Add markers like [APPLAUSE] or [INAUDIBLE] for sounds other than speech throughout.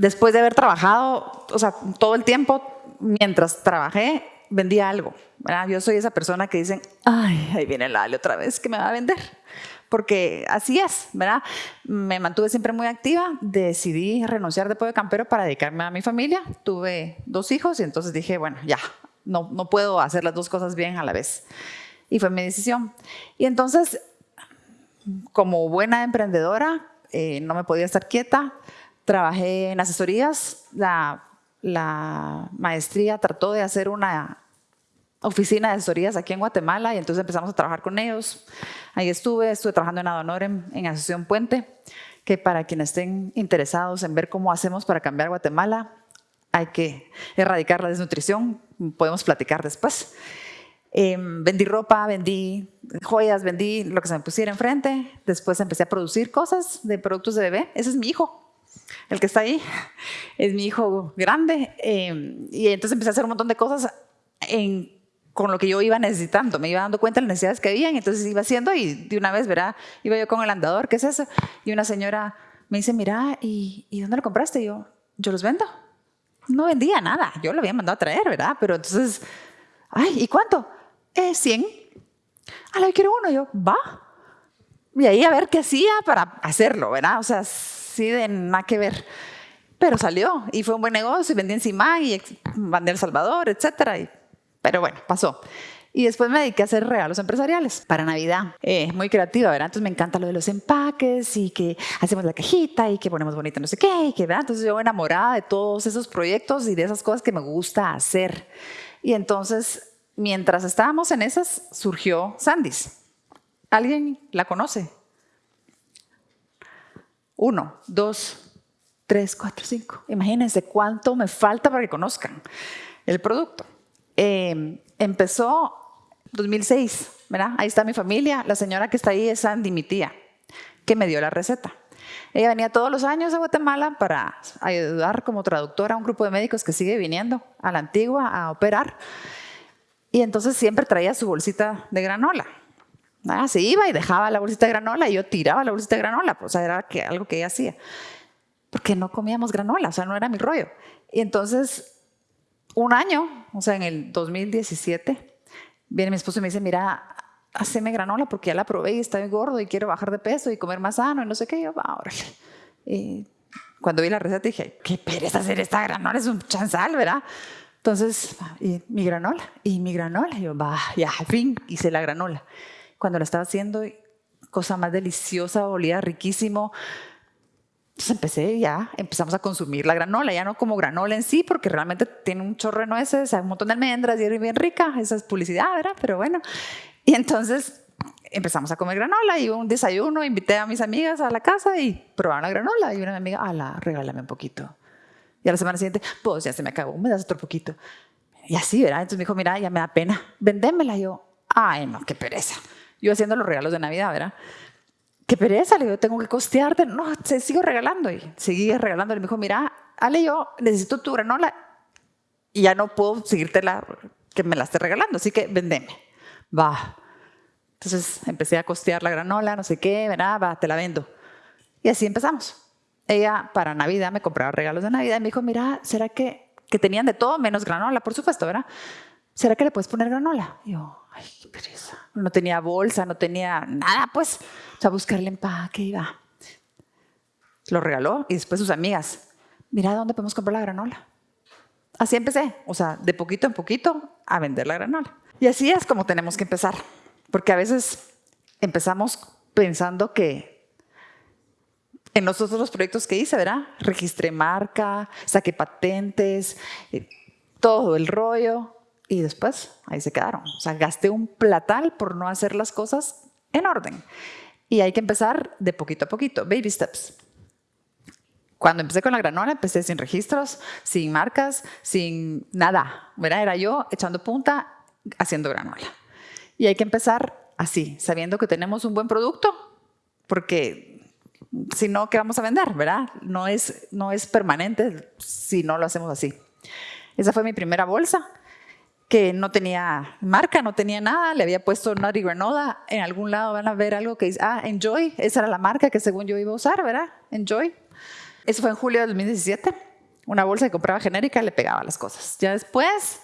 después de haber trabajado, o sea, todo el tiempo, mientras trabajé, vendía algo. ¿verdad? Yo soy esa persona que dicen, ay, ahí viene la Ale otra vez, que me va a vender. Porque así es, ¿verdad? Me mantuve siempre muy activa, decidí renunciar de de campero para dedicarme a mi familia. Tuve dos hijos y entonces dije, bueno, ya, no, no puedo hacer las dos cosas bien a la vez. Y fue mi decisión. Y entonces, como buena emprendedora, eh, no me podía estar quieta, trabajé en asesorías, la, la maestría trató de hacer una oficina de asesorías aquí en Guatemala y entonces empezamos a trabajar con ellos. Ahí estuve, estuve trabajando en Adonor en, Asociación Puente, que para quienes estén interesados en ver cómo hacemos para cambiar Guatemala, hay que erradicar la desnutrición, podemos platicar después. Em, vendí ropa, vendí joyas, vendí lo que se me pusiera enfrente. Después empecé a producir cosas de productos de bebé. Ese es mi hijo, el que está ahí. Es mi hijo grande. Em, y entonces empecé a hacer un montón de cosas con lo que yo iba necesitando. Me iba dando cuenta de las necesidades que había y entonces iba haciendo y de una vez, verá, iba yo con el andador, ¿qué es eso? Y una señora me dice, mira, ¿y, ¿y dónde lo compraste? Y yo, yo los vendo. No vendía nada, yo lo había mandado a traer, ¿verdad? Pero entonces, ay, ¿y cuánto? Eh, 100. A la que quiero uno, yo, va. Y ahí a ver qué hacía para hacerlo, ¿verdad? O sea, sí de nada que ver. Pero salió y fue un buen negocio vendí encima y mandé El Salvador. Y, pero bueno, pasó. Y después me dediqué a hacer regalos empresariales para Navidad. Eh, muy creativa, ¿verdad? Entonces me encanta lo de los empaques y que hacemos la cajita y que ponemos bonita no sé qué, y que, ¿verdad? Entonces yo enamorada de todos esos proyectos y de esas cosas que me gusta hacer. Y entonces mientras estábamos en esas, surgió Sandys. ¿Alguien la conoce? Uno, dos, tres, cuatro, cinco. Imagínense cuánto me falta para que conozcan el producto. Eh, empezó 2006, ¿verdad? Ahí está mi familia. La señora que está ahí es Sandy, mi tía, que me dio la receta. Ella venía todos los años a Guatemala para ayudar como traductora a un grupo de médicos que sigue viniendo a la antigua a operar. Y entonces siempre traía su bolsita de granola. Ah, se iba y dejaba la bolsita de granola y yo tiraba la bolsita de granola. Pues, era que, algo que ella hacía. Porque no comíamos granola, o sea, no era mi rollo. Y entonces, un año, o sea, en el 2017, viene mi esposo y me dice, mira, haceme granola porque ya la probé y está muy gordo y quiero bajar de peso y comer más sano y no sé qué. Y yo, va, órale. Y cuando vi la receta dije, qué pereza hacer esta granola, es un chanzal, ¿verdad? Entonces, y mi granola, y mi granola, yo, va, ya, al fin hice la granola. Cuando la estaba haciendo, cosa más deliciosa, olía riquísimo. Entonces empecé ya, empezamos a consumir la granola, ya no como granola en sí, porque realmente tiene un chorro de nueces, un montón de almendras y es bien rica, esa es publicidad, ¿verdad? Pero bueno, y entonces empezamos a comer granola y un desayuno, invité a mis amigas a la casa y probaron la granola y una amiga, ala, regálame un poquito. Y a la semana siguiente, pues ya se me acabó, me das otro poquito. Y así, ¿verdad? Entonces me dijo, mira, ya me da pena, vendémela. Y yo, ay, no, qué pereza. Yo haciendo los regalos de Navidad, ¿verdad? Qué pereza, le digo, tengo que costearte. No, se sigo regalando. Y seguí regalando. Me dijo, mira, Ale, yo necesito tu granola y ya no puedo seguirte la, que me la esté regalando, así que vendeme. Va. Entonces empecé a costear la granola, no sé qué, ¿verdad? Va, te la vendo. Y así empezamos ella para Navidad me compraba regalos de Navidad y me dijo, mira, ¿será que, que tenían de todo menos granola, por supuesto, ¿verdad? ¿Será que le puedes poner granola? Y yo, ay, qué pereza. No tenía bolsa, no tenía nada, pues. O sea, buscar el empaque va. Lo regaló y después sus amigas, mira, ¿dónde podemos comprar la granola? Así empecé, o sea, de poquito en poquito a vender la granola. Y así es como tenemos que empezar, porque a veces empezamos pensando que en los otros proyectos que hice, ¿verdad? Registré marca, saqué patentes, eh, todo el rollo y después ahí se quedaron. O sea, gasté un platal por no hacer las cosas en orden. Y hay que empezar de poquito a poquito, baby steps. Cuando empecé con la granola, empecé sin registros, sin marcas, sin nada. ¿verdad? Era yo echando punta, haciendo granola. Y hay que empezar así, sabiendo que tenemos un buen producto, porque si no, ¿qué vamos a vender? ¿Verdad? No es, no es permanente si no lo hacemos así. Esa fue mi primera bolsa, que no tenía marca, no tenía nada, le había puesto Nutty Granola, en algún lado van a ver algo que dice, ah, Enjoy, esa era la marca que según yo iba a usar, ¿verdad? Enjoy. Eso fue en julio de 2017. una bolsa que compraba genérica le pegaba las cosas. Ya después,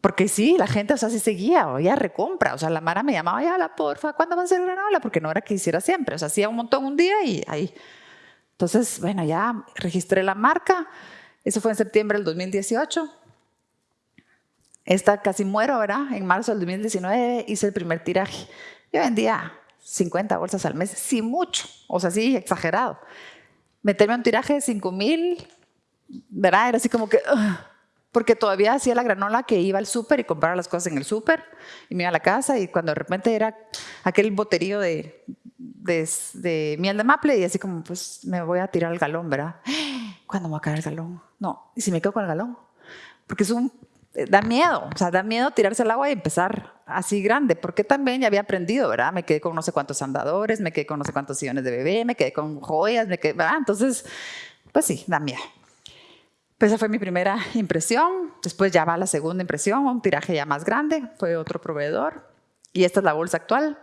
porque sí, la gente, o sea, sí seguía, o ya recompra, o sea, la Mara me llamaba, ya la porfa, ¿cuándo va a ser granola? Porque no era que hiciera siempre, o sea, hacía un montón un día y ahí. Entonces, bueno, ya registré la marca, eso fue en septiembre del 2018. Esta casi muero, ¿verdad? En marzo del 2019 hice el primer tiraje. Yo vendía 50 bolsas al mes, sí mucho, o sea, sí, exagerado. Meterme a un tiraje de 5 mil, ¿verdad? Era así como que... porque todavía hacía la granola que iba al súper y compraba las cosas en el súper y me iba a la casa y cuando de repente era aquel boterío de, de, miel de maple y así como, pues me voy a tirar el galón, ¿verdad? [GASPS] ¿Cuándo me va a caer el galón? No, ¿y si me quedo con el galón? Porque es un, da miedo, o sea, da miedo tirarse al agua y empezar así grande, porque también ya había aprendido, ¿verdad? Me quedé con no sé cuántos andadores, me quedé con no sé cuántos sillones de bebé, me quedé con joyas, me quedé, ¿verdad? Entonces, pues sí, da miedo. Pues esa fue mi primera impresión. Después ya va la segunda impresión, un tiraje ya más grande, fue otro proveedor. Y esta es la bolsa actual.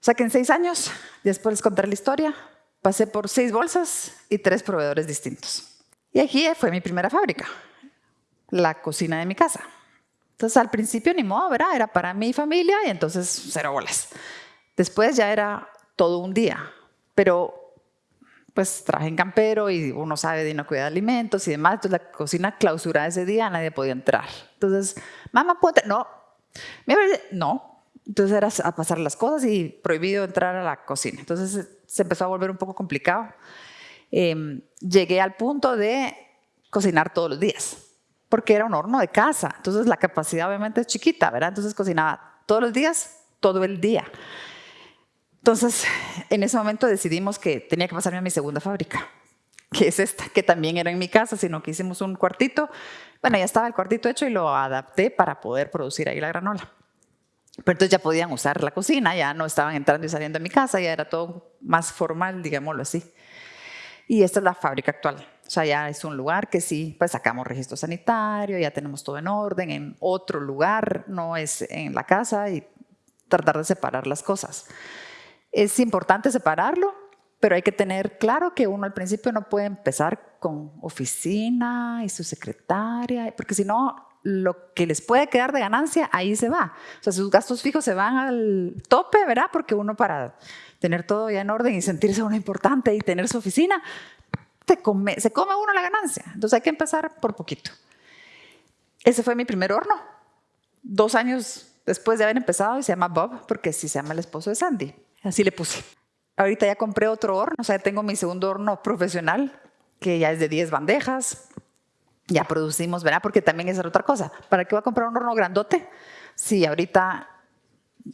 O sea que en seis años, después les contaré la historia, pasé por seis bolsas y tres proveedores distintos. Y aquí fue mi primera fábrica, la cocina de mi casa. Entonces al principio ni modo, ¿verdad? Era para mi familia y entonces cero bolas. Después ya era todo un día, pero pues traje en campero y uno sabe de no cuidar alimentos y demás, entonces la cocina clausurada ese día, nadie podía entrar. Entonces, mamá, ¿puedo No, no. Entonces era a pasar las cosas y prohibido entrar a la cocina. Entonces se empezó a volver un poco complicado. Em, llegué al punto de cocinar todos los días, porque era un horno de casa, entonces la capacidad obviamente es chiquita, ¿verdad? Entonces cocinaba todos los días, todo el día. Entonces, en ese momento decidimos que tenía que pasarme a mi segunda fábrica, que es esta, que también era en mi casa, sino que hicimos un cuartito. Bueno, ya estaba el cuartito hecho y lo adapté para poder producir ahí la granola. Pero entonces ya podían usar la cocina, ya no estaban entrando y saliendo de mi casa, ya era todo más formal, digámoslo así. Y esta es la fábrica actual. O sea, ya es un lugar que sí, pues sacamos registro sanitario, ya tenemos todo en orden, en otro lugar, no es en la casa y tratar de separar las cosas. Es importante separarlo, pero hay que tener claro que uno al principio no puede empezar con oficina y su secretaria, porque si no, lo que les puede quedar de ganancia, ahí se va. O sea, sus gastos fijos se van al tope, ¿verdad? Porque uno para tener todo ya en orden y sentirse uno importante y tener su oficina, se come, se come uno la ganancia. Entonces hay que empezar por poquito. Ese fue mi primer horno. Dos años después de haber empezado y se llama Bob, porque sí se llama el esposo de Sandy. Así le puse. Ahorita ya compré otro horno, o sea, tengo mi segundo horno profesional, que ya es de 10 bandejas. Ya producimos, ¿verdad? Porque también es otra cosa. ¿Para qué voy a comprar un horno grandote? Si ahorita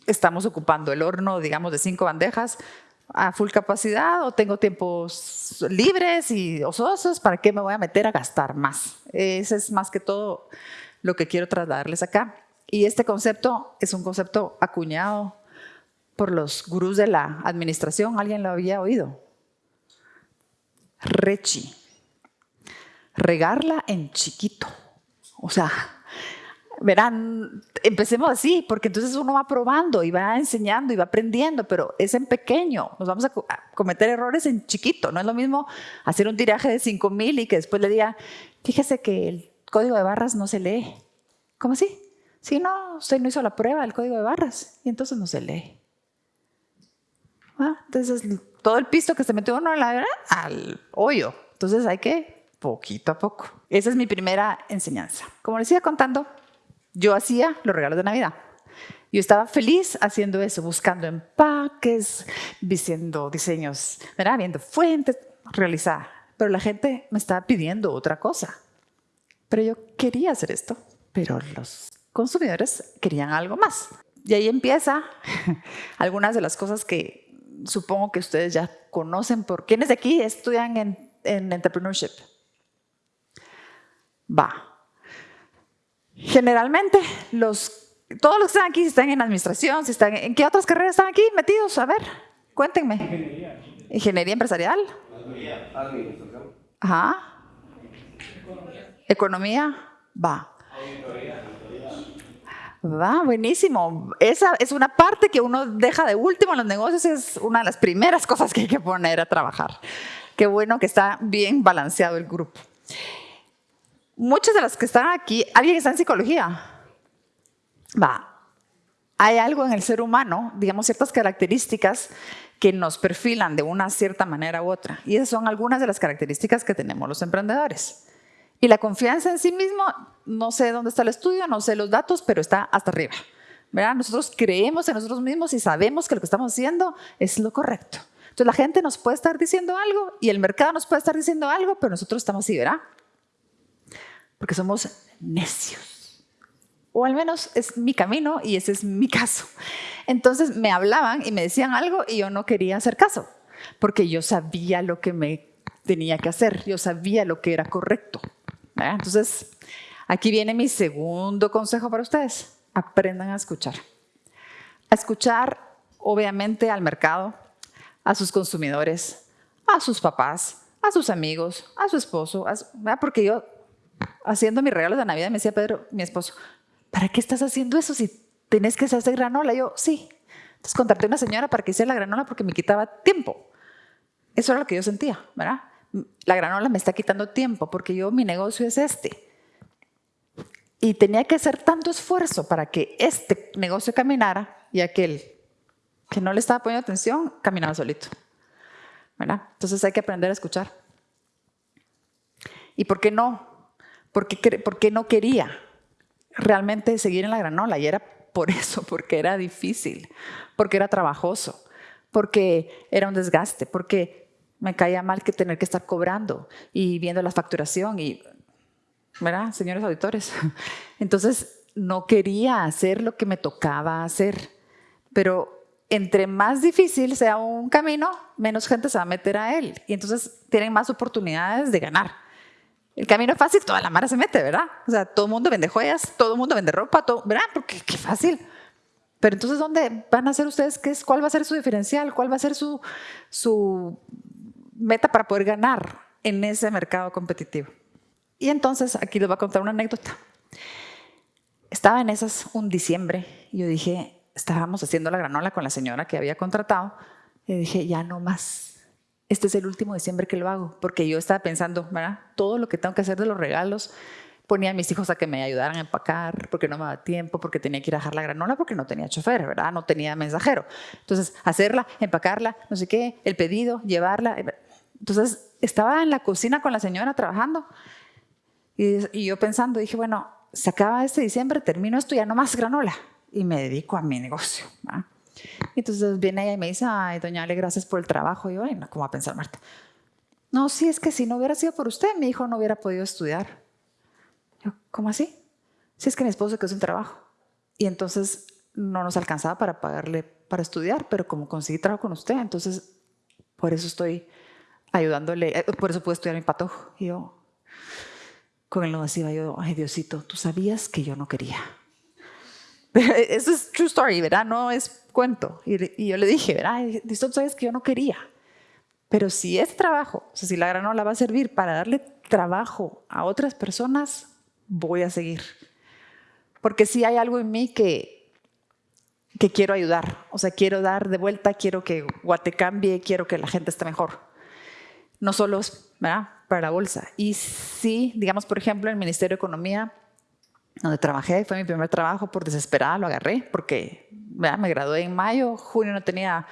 estamos ocupando el horno, digamos, de 5 bandejas a full capacidad o tengo tiempos libres y ososos, ¿para qué me voy a meter a gastar más? Ese es más que todo lo que quiero trasladarles acá. Y este concepto es un concepto acuñado por los gurús de la administración, alguien lo había oído. Rechi. Regarla en chiquito. O sea, verán, empecemos así, porque entonces uno va probando y va enseñando y va aprendiendo, pero es en pequeño. Nos vamos a cometer errores en chiquito. No es lo mismo hacer un tiraje de 5000 y que después le diga, fíjese que el código de barras no se lee. ¿Cómo así? Si no, usted no hizo la prueba del código de barras y entonces no se lee. Entonces, todo el pisto que se metió uno la, al hoyo. Entonces, hay que poquito a poco. Esa es mi primera enseñanza. Como les iba contando, yo hacía los regalos de Navidad. Yo estaba feliz haciendo eso, buscando empaques, diciendo diseños, viendo fuentes, realizar. Pero la gente me estaba pidiendo otra cosa. Pero yo quería hacer esto, pero los consumidores querían algo más. Y ahí empieza [LAUGHS] algunas de las cosas que supongo que ustedes ya conocen por quienes de aquí estudian en, entrepreneurship. Va. Generalmente, los, todos los que están aquí, si están en administración, si están en qué otras carreras están aquí metidos, a ver, cuéntenme. Ingeniería. Ingeniería empresarial. Administración. Ajá. Economía. Economía. Va. Va, buenísimo. Esa es una parte que uno deja de último en los negocios, es una de las primeras cosas que hay que poner a trabajar. Qué bueno que está bien balanceado el grupo. Muchas de las que están aquí, ¿alguien está en psicología? Va, hay algo en el ser humano, digamos ciertas características que nos perfilan de una cierta manera u otra. Y esas son algunas de las características que tenemos los emprendedores. Y la confianza en sí mismo, no sé dónde está el estudio, no sé los datos, pero está hasta arriba. ¿verdad? Nosotros creemos en nosotros mismos y sabemos que lo que estamos haciendo es lo correcto. Entonces la gente nos puede estar diciendo algo y el mercado nos puede estar diciendo algo, pero nosotros estamos así, ¿verdad? Porque somos necios o al menos es mi camino y ese es mi caso. Entonces me hablaban y me decían algo y yo no quería hacer caso, porque yo sabía lo que me tenía que hacer, yo sabía lo que era correcto. Entonces, aquí viene mi segundo consejo para ustedes. Aprendan a escuchar. A escuchar, obviamente, al mercado, a sus consumidores, a sus papás, a sus amigos, a su esposo, porque yo, haciendo mis regalos de Navidad, me decía Pedro, mi esposo, ¿para qué estás haciendo eso si tenés que hacer granola? yo, sí. Entonces contraté a una señora para que hiciera la granola porque me quitaba tiempo. Eso era lo que yo sentía, ¿verdad? La granola me está quitando tiempo porque yo, mi negocio es este. Y tenía que hacer tanto esfuerzo para que este negocio caminara y aquel que no le estaba poniendo atención, caminaba solito. ¿verdad? Entonces hay que aprender a escuchar. ¿Y por qué no? ¿Por qué, por qué no quería? realmente seguir en la granola y era por [LAUGHS] eso, porque era difícil, porque era trabajoso, porque era un desgaste, porque me caía mal que tener que estar cobrando y viendo la facturación y, ¿verdad, señores auditores? [LAUGHS] Entonces no quería hacer lo que me tocaba hacer, pero entre más difícil sea un camino, menos gente se va a meter a él y entonces tienen más oportunidades de ganar. El camino fácil, toda la mara se mete, ¿verdad? O sea, todo el mundo vende joyas, todo el mundo vende ropa, todo, ¿verdad? Porque qué fácil. Pero entonces, ¿dónde van a ser ustedes? ¿Qué es, ¿Cuál va a ser su diferencial? ¿Cuál va a ser su, su meta para poder ganar en ese mercado competitivo? Y entonces, aquí les voy a contar una anécdota. Estaba en esas un diciembre y yo dije, estábamos haciendo la granola con la señora que había contratado y dije, ya no más, este es el último diciembre que lo hago, porque yo estaba pensando, ¿verdad? Todo lo que tengo que hacer de los regalos, ponía a mis hijos a que me ayudaran a empacar, porque no me daba tiempo, porque tenía que ir a dejar la granola, porque no tenía chofer, ¿verdad? No tenía mensajero. Entonces, hacerla, empacarla, no sé qué, el pedido, llevarla. Eh, entonces, estaba en la cocina con la señora trabajando y, yo pensando, dije, bueno, se acaba este diciembre, termino esto, ya no más granola y me dedico a mi negocio. ¿verdad? Entonces viene ella y me dice, ay, doña Ale, gracias por el trabajo. Y yo, ay, no, ¿cómo va a pensar Marta? No, sí, es que si no hubiera sido por usted, mi hijo no hubiera podido estudiar. Yo, ¿cómo así? Sí, es que mi esposo quedó sin trabajo. Y entonces no nos alcanzaba para pagarle para estudiar, pero como conseguí trabajo con usted, entonces por eso estoy ayudándole, eh, por eso pude estudiar mi patojo. Y yo, con no decía yo, ay Diosito, tú sabías que yo no quería. [LAUGHS] Eso es true story, ¿verdad? No es cuento. Y, yo le dije, ¿verdad? Tú sabes que yo no quería. Pero si es trabajo, o sea, si la granola va a servir para darle trabajo a otras personas, voy a seguir. Porque si hay algo en mí que, que quiero ayudar. O sea, quiero dar de vuelta, quiero que Guate cambie, quiero que la gente esté mejor. No solo ¿verdad? para la bolsa. Y sí, digamos, por ejemplo, el Ministerio de Economía donde trabajé, fue mi primer trabajo, por desesperada lo agarré, porque me gradué en mayo, junio no tenía,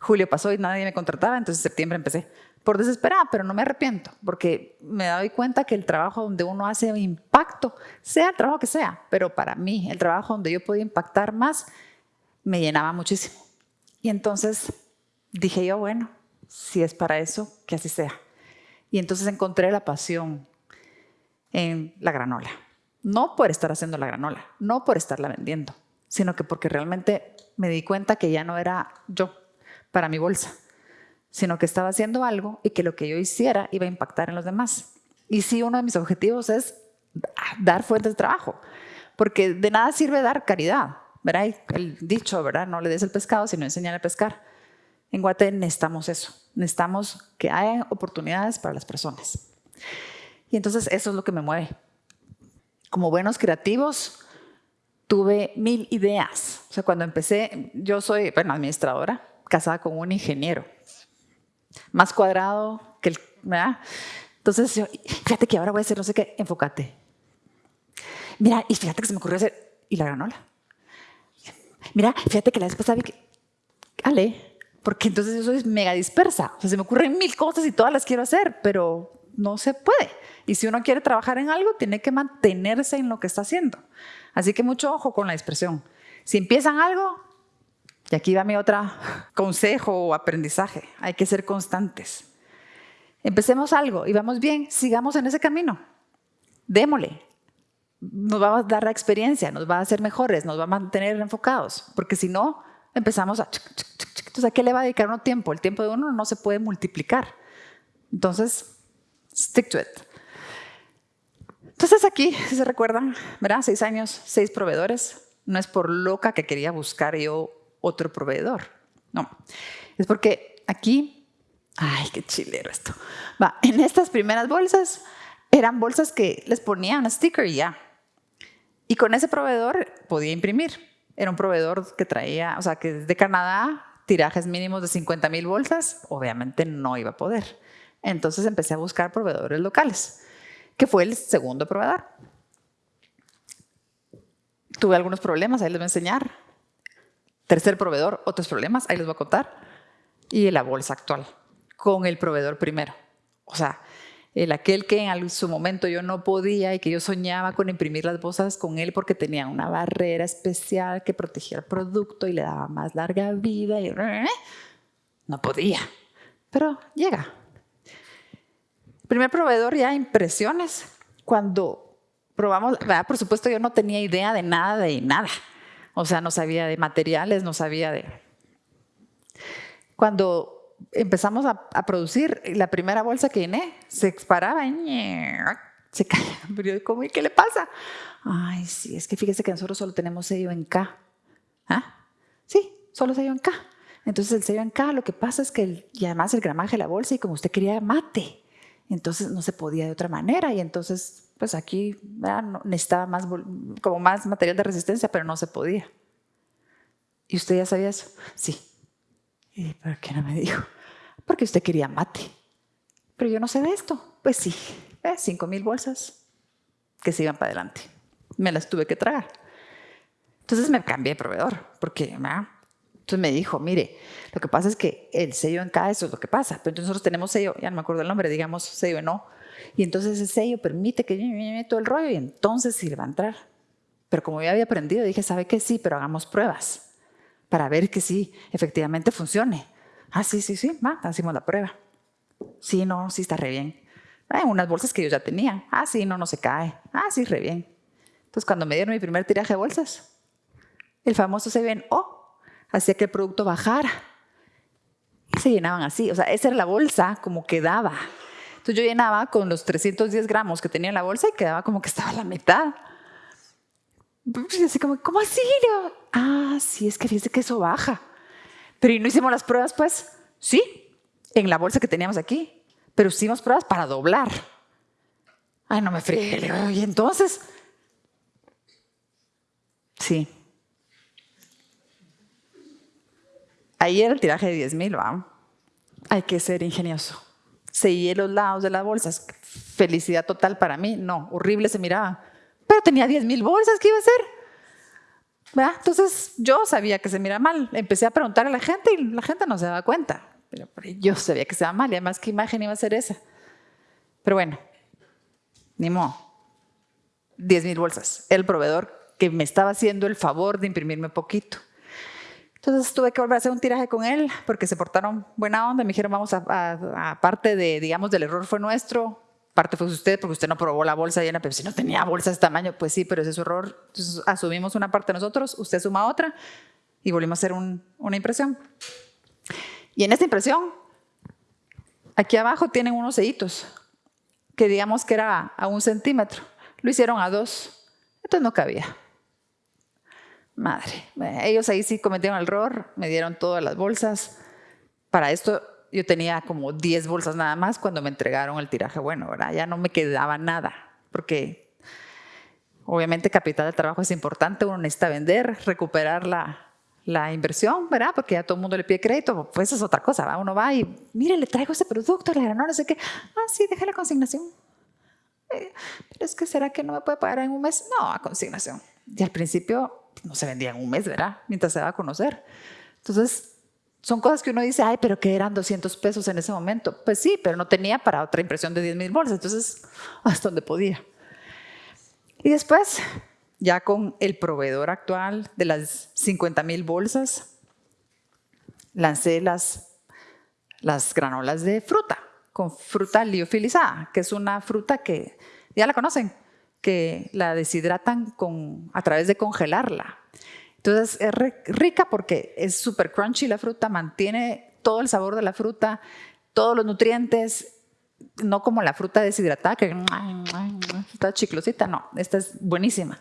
julio pasó y nadie me contrataba, entonces en septiembre empecé. Por desesperada, pero no me arrepiento, porque me doy cuenta que el trabajo donde uno hace impacto, sea el trabajo que sea, pero para mí, el trabajo donde yo podía impactar más, me llenaba muchísimo. Y entonces dije yo, bueno, si es para eso, que así sea. Y entonces encontré la pasión en la granola. No por estar haciendo la granola, no por estarla vendiendo, sino que porque realmente me di cuenta que ya no era yo para mi bolsa, sino que estaba haciendo algo y que lo que yo hiciera iba a impactar en los demás. Y sí, uno de mis objetivos es dar fuentes de trabajo, porque de nada sirve dar caridad, ¿verdad? El dicho, ¿verdad? No le des el pescado, sino enseñar a pescar. En Guate necesitamos eso, necesitamos que haya oportunidades para las personas. Y entonces eso es lo que me mueve como buenos creativos, tuve mil ideas. O sea, cuando empecé, yo soy, bueno, administradora, casada con un ingeniero, más cuadrado que el, ¿verdad? Entonces, fíjate que ahora voy a hacer no sé qué, enfócate. Mira, y fíjate que se me ocurrió hacer, y la granola. Mira, fíjate que la vez pasada vi que, ale, porque entonces yo soy mega dispersa. O sea, se me ocurren mil cosas y todas las quiero hacer, pero no se puede. Y si uno quiere trabajar en algo, tiene que mantenerse en lo que está haciendo. Así que mucho ojo con la dispersión. Si empiezan algo, y aquí va mi otro consejo o aprendizaje, hay que ser constantes. Empecemos algo y vamos bien, sigamos en ese camino. Démosle. Nos va a dar la experiencia, nos va a hacer mejores, nos va a mantener enfocados, porque si no, empezamos a... Entonces, ¿a qué le va a dedicar uno tiempo? El tiempo de uno no se puede multiplicar. Entonces, stick to it. Entonces aquí, si se recuerdan, ¿verdad? Seis años, seis proveedores. No es por loca que quería buscar yo otro proveedor. No, es porque aquí, ay, qué chilero esto. Va, en estas primeras bolsas eran bolsas que les ponían sticker y ya. Y con ese proveedor podía imprimir. Era un proveedor que traía, o sea, que de Canadá, tirajes mínimos de 50 mil bolsas, obviamente no iba a poder. Entonces empecé a buscar proveedores locales, que fue el segundo proveedor. Tuve algunos problemas, ahí les voy a enseñar. Tercer proveedor, otros problemas, ahí les voy a contar. Y la bolsa actual, con el proveedor primero. O sea, el aquel que en su momento yo no podía y que yo soñaba con imprimir las bolsas con él porque tenía una barrera especial que protegía el producto y le daba más larga vida y no podía. Pero llega. Primer proveedor ya impresiones. Cuando probamos, por supuesto yo no tenía idea de nada de nada. O sea, no sabía de materiales, no sabía de... Cuando empezamos a, producir, la primera bolsa que llené se paraba y se caía. ¿cómo y qué le pasa? Ay, sí, es que fíjese que nosotros solo tenemos sello en K. ¿Ah? Sí, solo sello en K. Entonces el sello en K, lo que pasa es que, y además el gramaje de la bolsa, y como usted quería mate, entonces no se podía de otra manera, y entonces, pues aquí necesitaba más, como más material de resistencia, pero no se podía. ¿Y usted ya sabía eso? Sí. ¿Y por qué no me dijo? Porque usted quería mate. Pero yo no sé de esto. Pues sí, eh, cinco mil bolsas que se iban para adelante. Me las tuve que tragar. Entonces me cambié de proveedor, porque entonces me dijo, mire, lo que pasa es que el sello en cada eso es lo que pasa, pero entonces nosotros tenemos sello, ya no me acuerdo el nombre, digamos sello en O, y entonces ese sello permite que yo todo el rollo y entonces sí le va a entrar. Pero como ya había aprendido, dije, ¿sabe qué? Sí, pero hagamos pruebas para ver que sí, efectivamente funcione. Ah, sí, sí, sí, va, hacemos la prueba. Sí, no, sí está re bien. Hay unas bolsas que yo ya tenía. Ah, sí, no, no se cae. Ah, sí, re bien. Entonces, cuando me dieron mi primer tiraje de bolsas, el famoso se ven, oh, hacía que el producto bajara. Y se llenaban así. O sea, esa era la bolsa como quedaba. Entonces, yo llenaba con los 310 gramos que tenía en la bolsa y quedaba como que estaba la mitad. Y así como, ¿cómo así? ah, sí, es que fíjese que eso baja. Pero no hicimos las pruebas, pues? Sí, en la bolsa que teníamos aquí. Pero hicimos pruebas para doblar. Ay, no me fregué. Y entonces, sí. Ahí era el tiraje de 10 mil, ¿va? Hay que ser ingenioso. Seguí los lados de las bolsas. Felicidad total para mí. No, horrible se miraba. Pero tenía 10 mil bolsas, ¿qué iba a hacer? Entonces yo sabía que se mira mal. Empecé a preguntar a la gente y la gente no se daba cuenta. Pero yo sabía que se daba mal y además qué imagen iba a ser esa. Pero bueno, ni modo. 10 mil bolsas. El proveedor que me estaba haciendo el favor de imprimirme poquito. Entonces tuve que volver a hacer un tiraje con él porque se portaron buena onda. Me dijeron, vamos a, aparte de, digamos, del error fue nuestro, parte fue usted porque usted no probó la bolsa llena, pero si no tenía bolsa de este tamaño, pues sí, pero ese es su error. Entonces asumimos una parte nosotros, usted suma otra y volvimos a hacer una impresión. Y en esta impresión, aquí abajo tienen unos sellitos que digamos que era a un centímetro. Lo hicieron a dos, entonces no cabía. Madre, ellos ahí sí cometieron el error, me dieron todas las bolsas. Para esto yo tenía como 10 bolsas nada más cuando me entregaron el tiraje bueno, ¿verdad? Ya no me quedaba nada, porque obviamente capital de trabajo es importante, uno necesita vender, recuperar la, la inversión, ¿verdad? Porque ya todo el mundo le pide crédito, pues es otra cosa, ¿va? Uno va y, mire, le traigo ese producto, le no sé qué. Ah, sí, deja la consignación. pero es que será que no me puede pagar en un mes. No, a consignación. Y al principio no se vendía en un mes, ¿verdad? Mientras se va a conocer. Entonces, son cosas que uno dice, ay, pero que eran 200 pesos en ese momento. Pues sí, pero no tenía para otra impresión de 10 mil bolsas. Entonces, [LAUGHS] hasta donde podía. Y después, ya con el proveedor actual de las 50 mil bolsas, lancé las, las granolas de fruta, con fruta liofilizada, que es una fruta que ya la conocen, que la deshidratan con, a través de congelarla. Entonces es rica porque es súper crunchy la fruta, mantiene todo el sabor de la fruta, todos los nutrientes, no como la fruta deshidratada que está chiclosita, no, esta es buenísima.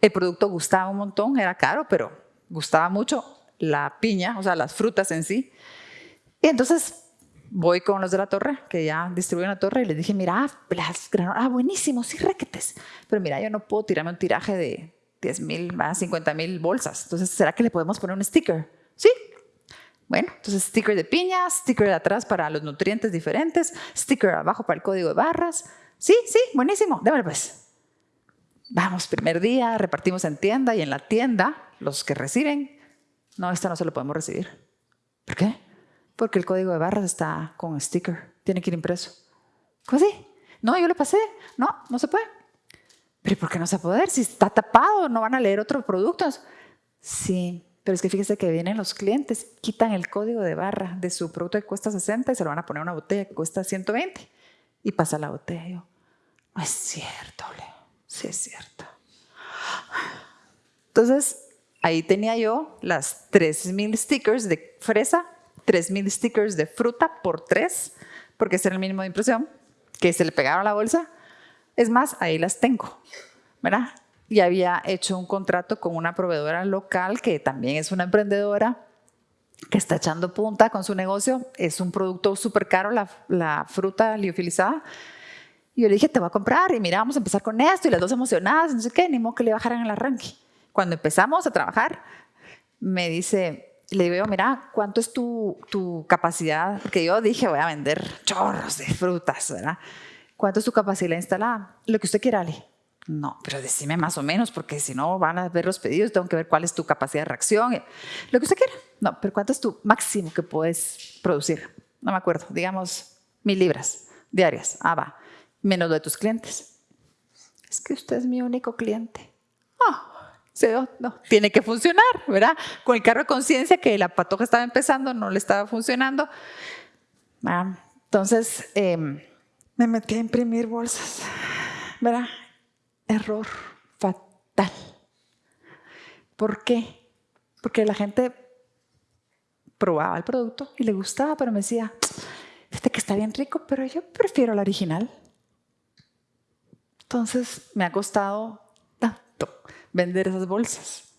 El producto gustaba un montón, era caro, pero gustaba mucho la piña, o sea, las frutas en sí. Y entonces voy con los de la torre, que ya distribuyen la torre, y les dije, mira, las granolas, ah, buenísimo, sí, requetes. Pero mira, yo no puedo tirarme un tiraje de 10 mil, 50 mil bolsas. Entonces, ¿será que le podemos poner un sticker? Sí. Bueno, entonces sticker de piña, sticker de atrás para los nutrientes diferentes, sticker abajo para el código de barras. Sí, sí, buenísimo, démelo pues. Vamos, primer día, repartimos en tienda y en la tienda, los que reciben, no, esta no se lo podemos recibir. ¿Por qué? Porque el código de barras está con sticker, tiene que ir impreso. ¿Cómo así? No, yo lo pasé. No, no se puede. ¿Pero por qué no se puede poder? Si está tapado, no van a leer otros productos. Sí, pero es que fíjese que vienen los clientes, quitan el código de barra de su producto que cuesta 60 y se lo van a poner a una botella que cuesta 120 y pasa la botella. Yo, no es cierto, Leo. Sí es cierto. Entonces, ahí tenía yo las 3.000 stickers de fresa 3.000 stickers de fruta por tres, porque ese era el mínimo de impresión, que se le pegaron a la bolsa. Es más, ahí las tengo, ¿verdad? Y había hecho un contrato con una proveedora local que también es una emprendedora que está echando punta con su negocio. Es un producto súper caro, la, la, fruta liofilizada. Y yo le dije, te voy a comprar y mira, vamos a empezar con esto. Y las dos emocionadas, no sé qué, ni modo que le bajaran el arranque. Cuando empezamos a trabajar, me dice, le digo, mira, ¿cuánto es tu, tu capacidad? Porque yo dije, voy a vender chorros de frutas, ¿verdad? ¿Cuánto es tu capacidad instalada? Lo que usted quiera, Ale. No, pero decime más o menos, porque si no van a ver los pedidos, tengo que ver cuál es tu capacidad de reacción. Lo que usted quiera. No, pero ¿cuánto es tu máximo que puedes producir? No me acuerdo, digamos mil libras diarias. Ah, va. Menos de tus clientes. Es que usted es mi único cliente. Ah, no, tiene que funcionar, ¿verdad? Con el carro de conciencia que la patoja estaba empezando, no le estaba funcionando. Ah, entonces em, me metí a imprimir bolsas, ¿verdad? Error fatal. ¿Por qué? Porque la gente probaba el producto y le gustaba, pero me decía, este que está bien rico, pero yo prefiero la original. Entonces me ha costado vender esas bolsas.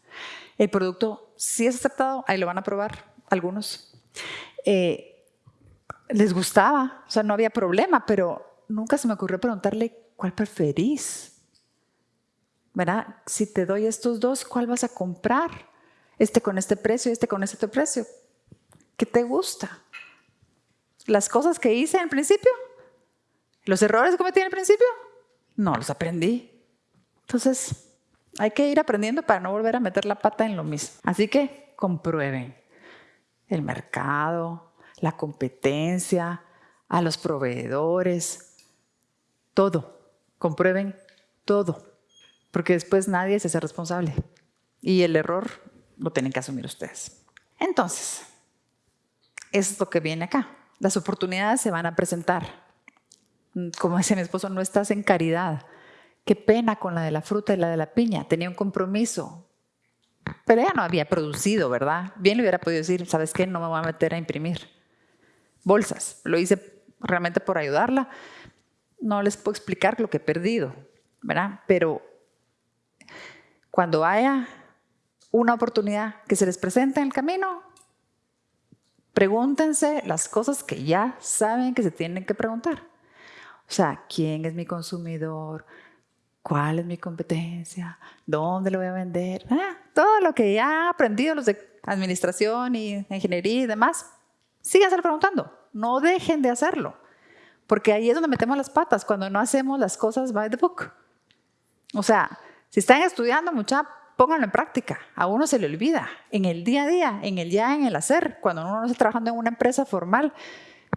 El producto sí es aceptado, ahí lo van a probar algunos. Eh, les gustaba, o sea, no había problema, pero nunca se me ocurrió preguntarle cuál preferís. ¿Verdad? Si te doy estos dos, ¿cuál vas a comprar? Este con este precio, este con este precio. ¿Qué te gusta? Las cosas que hice en principio, los errores que cometí en principio, no los aprendí. Entonces, hay que ir aprendiendo para no volver a meter la pata en lo mismo. Así que comprueben el mercado, la competencia, a los proveedores, todo. Comprueben todo, porque después nadie se hace responsable. Y el error lo tienen que asumir ustedes. Entonces, es lo que viene acá. Las oportunidades se van a presentar. Como dice mi esposo, no estás en caridad Qué pena con la de la fruta y la de la piña. Tenía un compromiso. Pero ella no había producido, ¿verdad? Bien le hubiera podido decir, ¿sabes qué? No me voy a meter a imprimir bolsas. Lo hice realmente por ayudarla. No les puedo explicar lo que he perdido, ¿verdad? Pero cuando haya una oportunidad que se les presente en el camino, pregúntense las cosas que ya saben que se tienen que preguntar. O sea, ¿quién es mi consumidor? ¿Cuál es mi competencia? ¿Dónde lo voy a vender? Ah, todo lo que ya he aprendido los de administración y ingeniería y demás, síganse preguntando. No dejen de hacerlo. Porque ahí es donde metemos las patas, cuando no hacemos las cosas by the book. O sea, si están estudiando, mucha, pónganlo en práctica. A uno se le olvida en el día a día, en el ya, en el hacer. Cuando uno no está trabajando en una empresa formal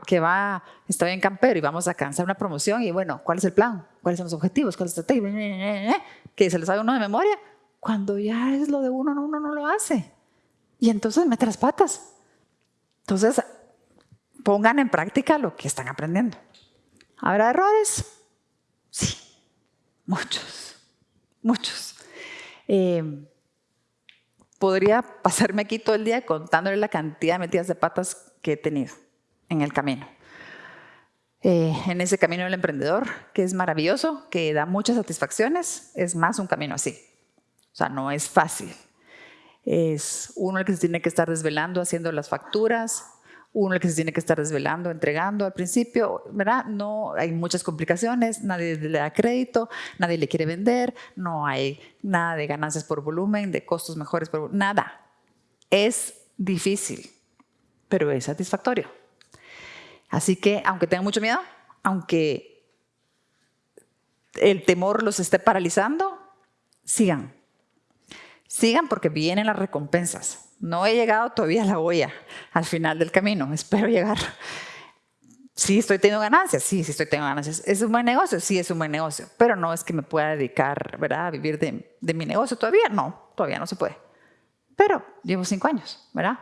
que va, está bien campero y vamos a alcanzar una promoción y bueno, ¿cuál es el plan? ¿Cuáles son los objetivos? ¿Cuál es la estrategia? Que se les sabe uno de memoria. Cuando ya es lo de uno, uno no lo hace. Y entonces mete las patas. Entonces, pongan en práctica lo que están aprendiendo. ¿Habrá errores? Sí, muchos, muchos. Eh, podría pasarme aquí todo el día contándole la cantidad de metidas de patas que he tenido en el camino. Eh, en ese camino del emprendedor, que es maravilloso, que da muchas satisfacciones, es más un camino así. O sea, no es fácil. Es uno el que se tiene que estar desvelando haciendo las facturas, uno el que se tiene que estar desvelando, entregando al principio, ¿verdad? No, hay muchas complicaciones, nadie le da crédito, nadie le quiere vender, no hay nada de ganancias por volumen, de costos mejores por nada. Es difícil, pero es satisfactorio. Así que, aunque tengan mucho miedo, aunque el temor los esté paralizando, sigan. Sigan porque vienen las recompensas. No he llegado todavía a la olla al final del camino, espero llegar. Sí, estoy teniendo ganancias, sí, sí estoy teniendo ganancias. ¿Es un buen negocio? Sí, es un buen negocio, pero no es que me pueda dedicar ¿verdad? a vivir de, mi negocio todavía, no, todavía no se puede. Pero llevo cinco años, ¿verdad?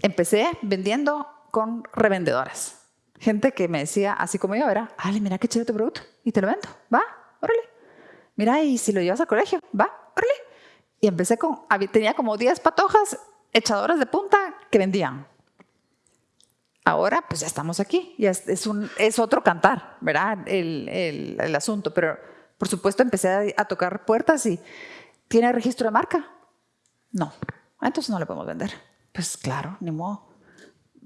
Empecé vendiendo con revendedoras. Gente que me decía, así como yo, ¿verdad? Ale, mira qué chido tu producto y te lo vendo, va, órale. Mira, y si lo llevas al colegio, va, órale. Y empecé con, tenía como 10 patojas echadoras de punta que vendían. Ahora, pues ya estamos aquí, ya es, un, es otro cantar, ¿verdad? El, el, el, asunto, pero por supuesto empecé a, tocar puertas y ¿tiene registro de marca? No, entonces no le podemos vender. Pues claro, ni modo.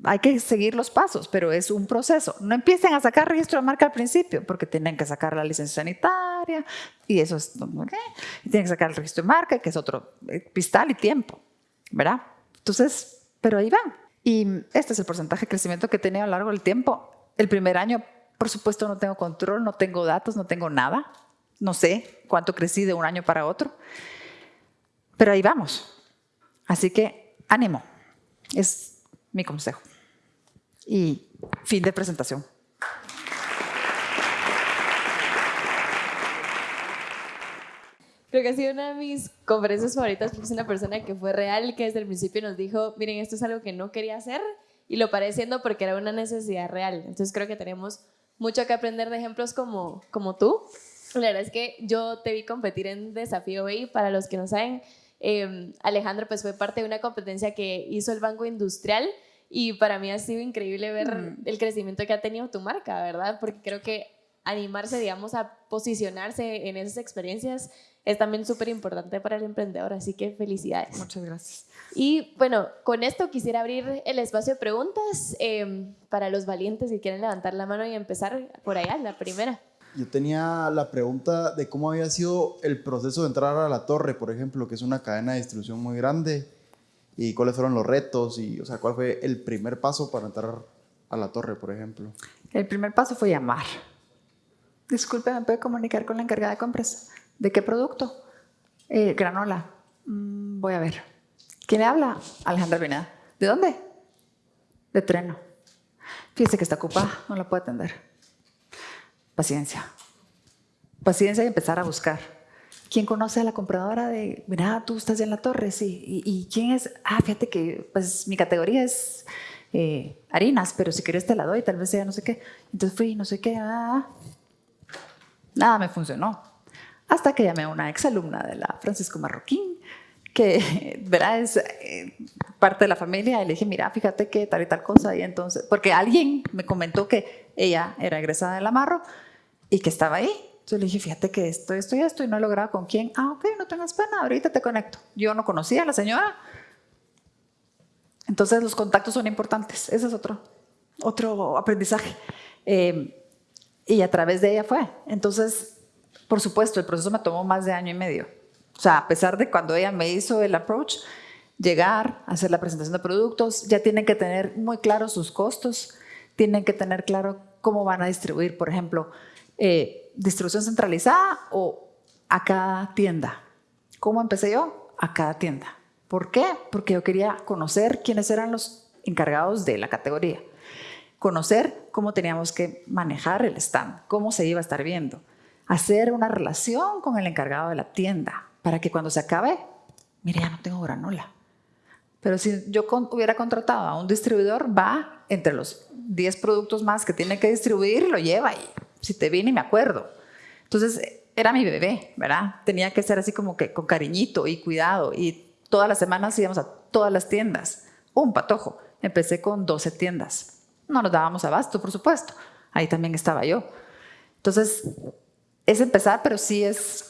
Hay que seguir los pasos, pero es un proceso. No empiecen a sacar registro de marca al principio, porque tienen que sacar la licencia sanitaria y eso es, y tienen que sacar el registro de marca, que es otro eh, pistal y tiempo, ¿verdad? Entonces, pero ahí van. Y este es el porcentaje de crecimiento que he tenido a lo largo del tiempo. El primer año, por supuesto, no tengo control, no tengo datos, no tengo nada. No sé cuánto crecí de un año para otro. Pero ahí vamos. Así que ánimo. Es mi consejo. Y fin de presentación. Creo que ha sido una de mis conferencias favoritas porque es una persona que fue real, que desde el principio nos dijo, miren, esto es algo que no quería hacer y lo paré haciendo porque era una necesidad real. Entonces creo que tenemos mucho que aprender de ejemplos como, como tú. La verdad es que yo te vi competir en Desafío BI, para los que no saben, eh, Alejandro pues fue parte de una competencia que hizo el Banco Industrial y para mí ha sido increíble ver mm. el crecimiento que ha tenido tu marca, ¿verdad? Porque creo que animarse, digamos, a posicionarse en esas experiencias es también súper importante para el emprendedor, así que felicidades. Muchas gracias. Y bueno, con esto quisiera abrir el espacio de preguntas em, para los valientes que quieren levantar la mano y empezar por allá, la primera. Yo tenía la pregunta de cómo había sido el proceso de entrar a la torre, por ejemplo, que es una cadena de distribución muy grande, y cuáles fueron los retos, y o sea, cuál fue el primer paso para entrar a la torre, por ejemplo. El primer paso fue llamar. Disculpe, ¿me puede comunicar con la encargada de compras? ¿De qué producto? Eh, granola. Mm, voy a ver. ¿Quién le habla? Alejandra Pineda. ¿De dónde? De Treno. Fíjese que está ocupada, no la puede atender. Paciencia. Paciencia y empezar a buscar. ¿Quién conoce a la compradora de, mira, tú estás en la torre? Sí. ¿Y, quién es? Ah, fíjate que pues mi categoría es eh, harinas, pero si quieres te la doy, tal vez sea no sé qué. Entonces fui, no sé qué, ah, nada me funcionó. Hasta que llamé a una exalumna de la Francisco Marroquín, que [LAUGHS] ¿verdad? es eh, parte de la familia, y le dije, mira, fíjate que tal y tal cosa, y entonces, porque alguien me comentó que ella era egresada de la Marro y que estaba ahí. Entonces le dije, fíjate que esto, esto y esto, y no he logrado con quién. Ah, ok, no tengas pena, ahorita te conecto. Yo no conocía a la señora. Entonces los contactos son importantes, ese es otro, otro aprendizaje. Eh, y a través de ella fue. Entonces, por supuesto, el proceso me tomó más de año y medio. O sea, a pesar de cuando ella me hizo el approach, llegar, hacer la presentación de productos, ya tienen que tener muy claros sus costos, tienen que tener claro cómo van a distribuir, por ejemplo, eh, distribución centralizada o a cada tienda. ¿Cómo empecé yo? A cada tienda. ¿Por qué? Porque yo quería conocer quiénes eran los encargados de la categoría. Conocer cómo teníamos que manejar el stand, cómo se iba a estar viendo. Hacer una relación con el encargado de la tienda para que cuando se acabe, mire, ya no tengo granola. Pero si yo hubiera contratado a un distribuidor, va entre los 10 productos más que tiene que distribuir, lo lleva y si te viene me acuerdo. Entonces, era mi bebé, ¿verdad? Tenía que ser así como que con cariñito y cuidado y todas las semanas íbamos a todas las tiendas. Un patojo. Empecé con 12 tiendas. No nos dábamos abasto, por supuesto. Ahí también estaba yo. Entonces, es empezar, pero sí es...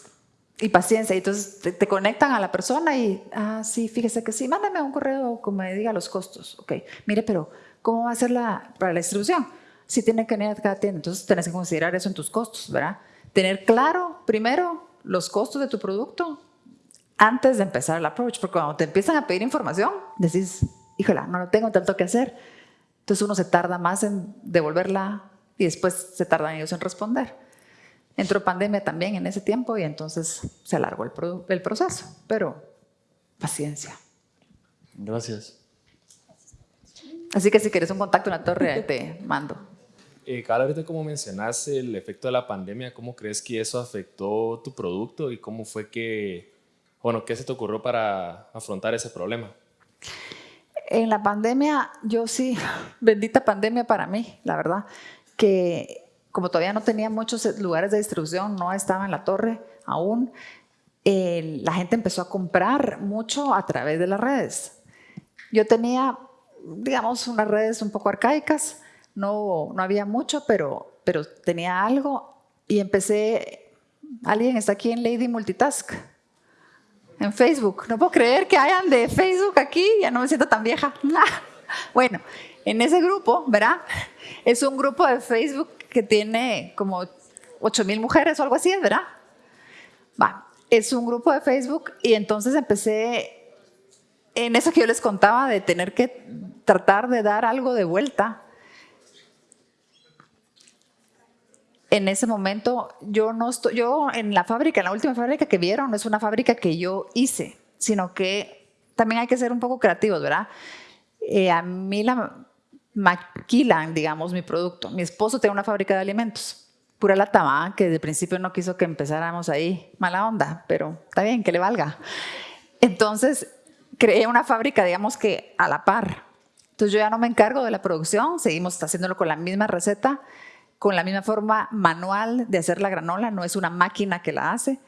Y paciencia. Entonces, te, conectan a la persona y, ah, sí, fíjese que sí, mándame un correo que me diga los costos. Ok, mire, pero ¿cómo va a ser la, para la distribución? Si tiene que venir a cada tienda, entonces tenés que considerar eso en tus costos, ¿verdad? Tener claro, primero, los costos de tu producto antes de empezar el approach, porque cuando te empiezan a pedir información, decís, híjola, no lo tengo tanto que hacer. Entonces uno se tarda más en devolverla y después se tardan ellos en responder. Entró pandemia también en ese tiempo y entonces se alargó el, el proceso, pero paciencia. Gracias. Así que si quieres un contacto en la torre, te mando. Eh, cada ahorita como mencionaste el efecto de la pandemia, ¿cómo crees que eso afectó tu producto y cómo fue que, bueno, qué se te ocurrió para afrontar ese problema? En la pandemia, yo sí, [LAUGHS] bendita pandemia para mí, la verdad, que como todavía no tenía muchos lugares de distribución, no estaba en la torre aún, la gente empezó a comprar mucho a través de las redes. Yo tenía, digamos, unas redes un poco arcaicas, no, no había mucho, pero, pero tenía algo y empecé, alguien está aquí en Lady Multitask, en Facebook. No puedo creer que hayan de Facebook aquí, ya no me siento tan vieja. [LAUGHS] Bueno, en ese grupo, ¿verdad? Es un grupo de Facebook que tiene como 8 mil mujeres o algo así, ¿verdad? Va, es un grupo de Facebook y entonces empecé en eso que yo les contaba de tener que tratar de dar algo de vuelta en ese momento yo no estoy, yo en la fábrica, la última fábrica que vieron, no es una fábrica que yo hice, sino que también hay que ser un poco creativos, ¿verdad? Eh, a mí la maquilan, digamos, mi producto. Mi esposo tiene una fábrica de alimentos, pura lata, que de principio no quiso que empezáramos ahí, mala onda, pero está bien, que le valga. Entonces, creé una fábrica, digamos que a la par. Entonces yo ya no me encargo de la producción, seguimos haciéndolo con la misma receta, con la misma forma manual de hacer la granola, no es una máquina que la hace.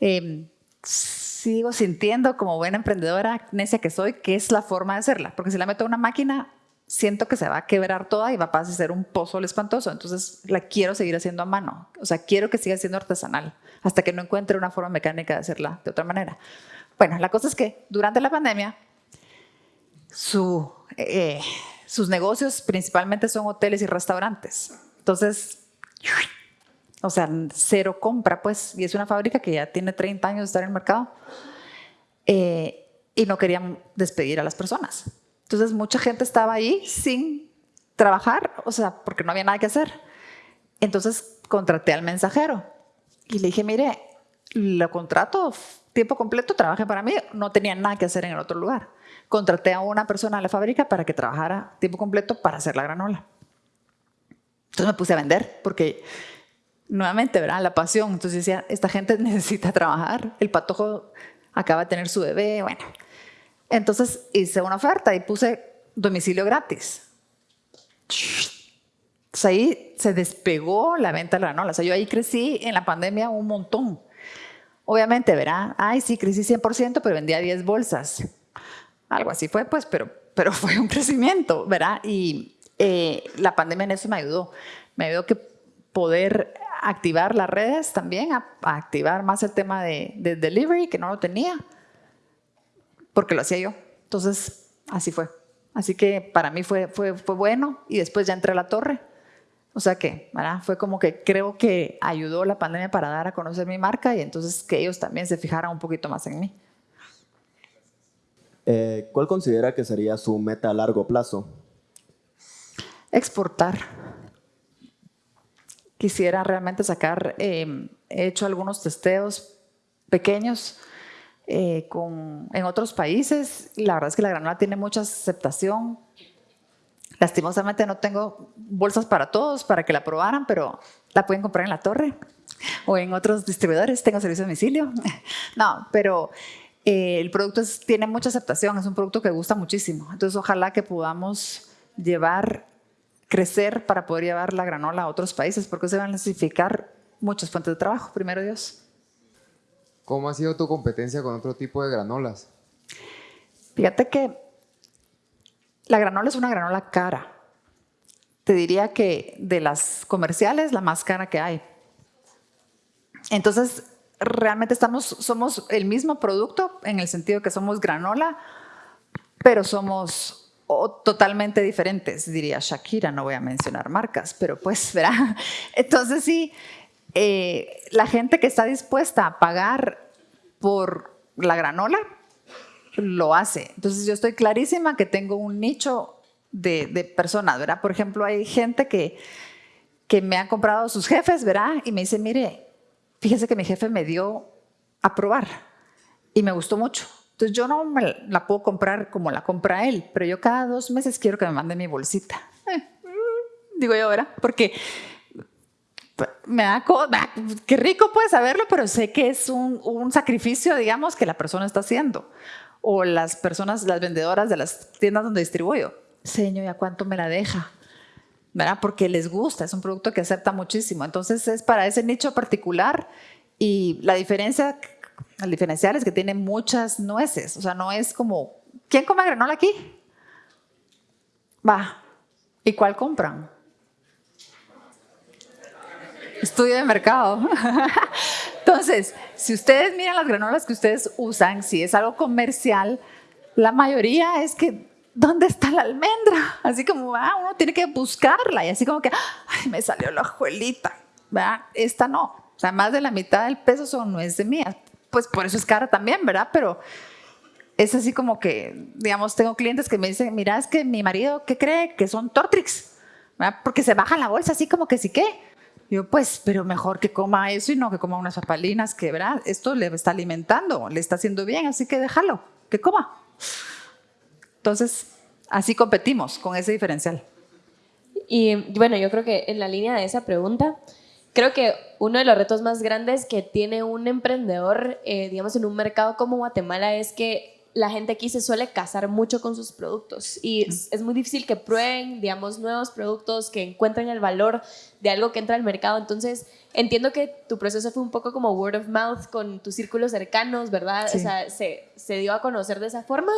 Em, sigo sintiendo como buena emprendedora necia que soy que es la forma de hacerla, porque si la meto a una máquina siento que se va a quebrar toda y va a pasar a ser un pozo espantoso, entonces la quiero seguir haciendo a mano, o sea, quiero que siga siendo artesanal hasta que no encuentre una forma mecánica de hacerla de otra manera. Bueno, la cosa es que durante la pandemia eh, sus negocios principalmente son hoteles y restaurantes. Entonces, o sea, cero compra, pues, y es una fábrica que ya tiene 30 años de estar en el mercado, eh, y no querían despedir a las personas. Entonces, mucha gente estaba ahí sin trabajar, o sea, porque no había nada que hacer. Entonces, contraté al mensajero y le dije, mire, lo contrato tiempo completo, trabaje para mí, no tenía nada que hacer en el otro lugar. Contraté a una persona a la fábrica para que trabajara tiempo completo para hacer la granola. Entonces me puse a vender porque nuevamente, ¿verdad? La pasión. Entonces decía, esta gente [LAUGHS] necesita trabajar, el patojo acaba de tener su bebé, bueno. Entonces hice una oferta y puse domicilio gratis. Entonces ahí se despegó la venta de la granola. O sea, yo ahí crecí en la pandemia un montón. Obviamente, ¿verdad? Ay, sí, crecí 100%, pero vendía 10 bolsas. Algo así fue, pues, pero, pero [LAUGHS] fue un crecimiento, ¿verdad? Y, eh, la pandemia en eso me ayudó. Me ayudó que poder activar las redes también, a, activar más el tema de, delivery, que no lo tenía, porque lo hacía yo. Entonces, así fue. Así que para mí fue, bueno y después ya entré a la torre. O sea que, ¿verdad? Fue como que creo que ayudó la pandemia para dar a conocer mi marca y entonces que ellos también se fijaran un poquito más en mí. Eh, ¿Cuál considera que sería su meta a largo plazo? Exportar. quisiera realmente sacar, eh, he hecho algunos testeos pequeños eh, con, en otros países. La verdad es que la granola tiene mucha aceptación. Lastimosamente no tengo bolsas para todos para que la probaran, pero la pueden comprar en la torre o en otros distribuidores. Tengo servicio de domicilio. [LAUGHS] No, pero eh, el producto tiene mucha aceptación, es un producto que gusta muchísimo. Entonces, ojalá que podamos llevar, crecer para poder llevar la granola a otros países, porque se van a necesitar muchas fuentes de trabajo, primero Dios. ¿Cómo ha sido tu competencia con otro tipo de granolas? Fíjate que la granola es una granola cara. Te diría que de las comerciales, la más cara que hay. Entonces, realmente estamos, somos el mismo producto en el sentido que somos granola, pero somos totalmente diferentes, diría Shakira, no voy a mencionar marcas, pero pues [LAUGHS] verá. Entonces sí, eh, la gente que está dispuesta a pagar por la granola, lo hace. Entonces yo estoy clarísima que tengo un nicho de, de personas, ¿verdad? Por ejemplo, hay gente que, que me ha comprado sus jefes, ¿verdad? Y me dice, mire, fíjese que mi jefe me dio a probar y me gustó mucho. Entonces yo no me la puedo comprar como la compra él, pero yo cada dos meses quiero que me mande mi bolsita. Eh, digo yo, ¿verdad? Porque me da, qué rico puede saberlo, pero sé que es un, un, sacrificio, digamos, que la persona está haciendo. O las personas, las vendedoras de las tiendas donde distribuyo. Señor, ¿y a cuánto me la deja? ¿verdad? Porque les gusta, es un producto que acepta muchísimo. Entonces es para ese nicho particular y la diferencia, el diferencial es que tiene muchas nueces, o sea, no es como, ¿quién come granola aquí? Va, ¿y cuál compran? Estudio de mercado. [LAUGHS] Entonces, si ustedes miran las granolas que ustedes usan, si es algo comercial, la mayoría es que ¿dónde está la almendra? Así como, ah, uno tiene que buscarla y así como que, ay, me salió la ajuelita, ¿verdad? Esta no, o sea, más de la mitad del peso son nueces mías, pues por eso es cara también, ¿verdad? Pero es así como que, digamos, tengo clientes que me dicen, mira, es que mi marido, ¿qué cree? Que son Tortrix, ¿verdad? Porque se baja la bolsa así como que sí que. Yo, pues, pero mejor que coma eso y no que coma unas papalinas, que, ¿verdad? Esto le está alimentando, le está haciendo bien, así que déjalo, que coma. Entonces, así competimos con ese diferencial. Y bueno, yo creo que en la línea de esa pregunta, creo que uno de los retos más grandes que tiene un emprendedor, eh, digamos, en un mercado como Guatemala es que la gente aquí se suele casar mucho con sus productos y es, es, muy difícil que prueben, digamos, nuevos productos, que encuentren el valor de algo que entra al mercado. Entonces, entiendo que tu proceso fue un poco como word of mouth con tus círculos cercanos, ¿verdad? O sea, se, se, dio a conocer de esa forma,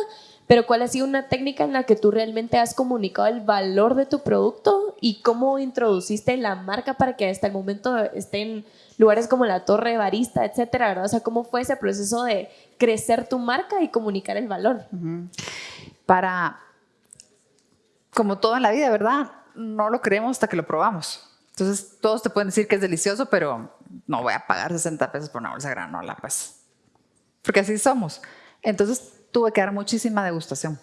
pero ¿cuál ha sido una técnica en la que tú realmente has comunicado el valor de tu producto y cómo introduciste la marca para que hasta el momento esté en lugares como la Torre Barista, etcétera, ¿verdad? O sea, ¿cómo fue ese proceso de crecer tu marca y comunicar el valor? Para, como todo en la vida, ¿verdad? No lo creemos hasta que lo probamos. Entonces, todos te pueden decir que es delicioso, pero no voy a pagar 60 pesos por una bolsa de granola, pues. Porque así somos. Entonces, tuve que dar muchísima degustación.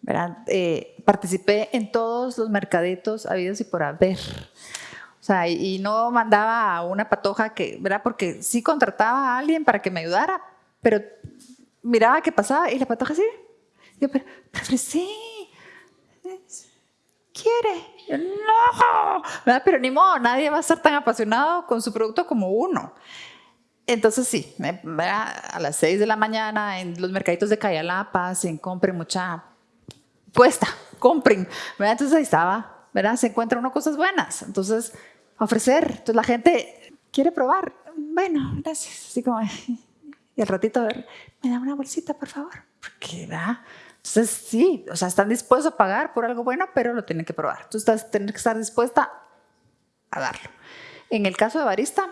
¿verdad? Eh, participé en todos los mercaditos habidos y por haber. O sea, y, no mandaba a una patoja que, ¿verdad? Porque sí contrataba a alguien para que me ayudara, pero miraba qué pasaba y la patoja sí. Yo, pero, pero sí, quiere no, pero ni modo, nadie va a estar tan apasionado con su producto como uno. Entonces sí, a las 6 de la mañana en los mercaditos de Cayalapa, se compren mucha puesta, compren. Entonces ahí estaba, ¿verdad? se encuentra uno cosas buenas. Entonces, ofrecer. Entonces la gente quiere probar. Bueno, gracias. Así como, [LAUGHS] y al ratito, a ver, me da una bolsita, por favor. Porque, ¿verdad? Entonces, sí, o sea, están dispuestos a pagar por algo bueno, pero lo tienen que probar. Tú estás, tienes que estar dispuesta a darlo. En el caso de Barista,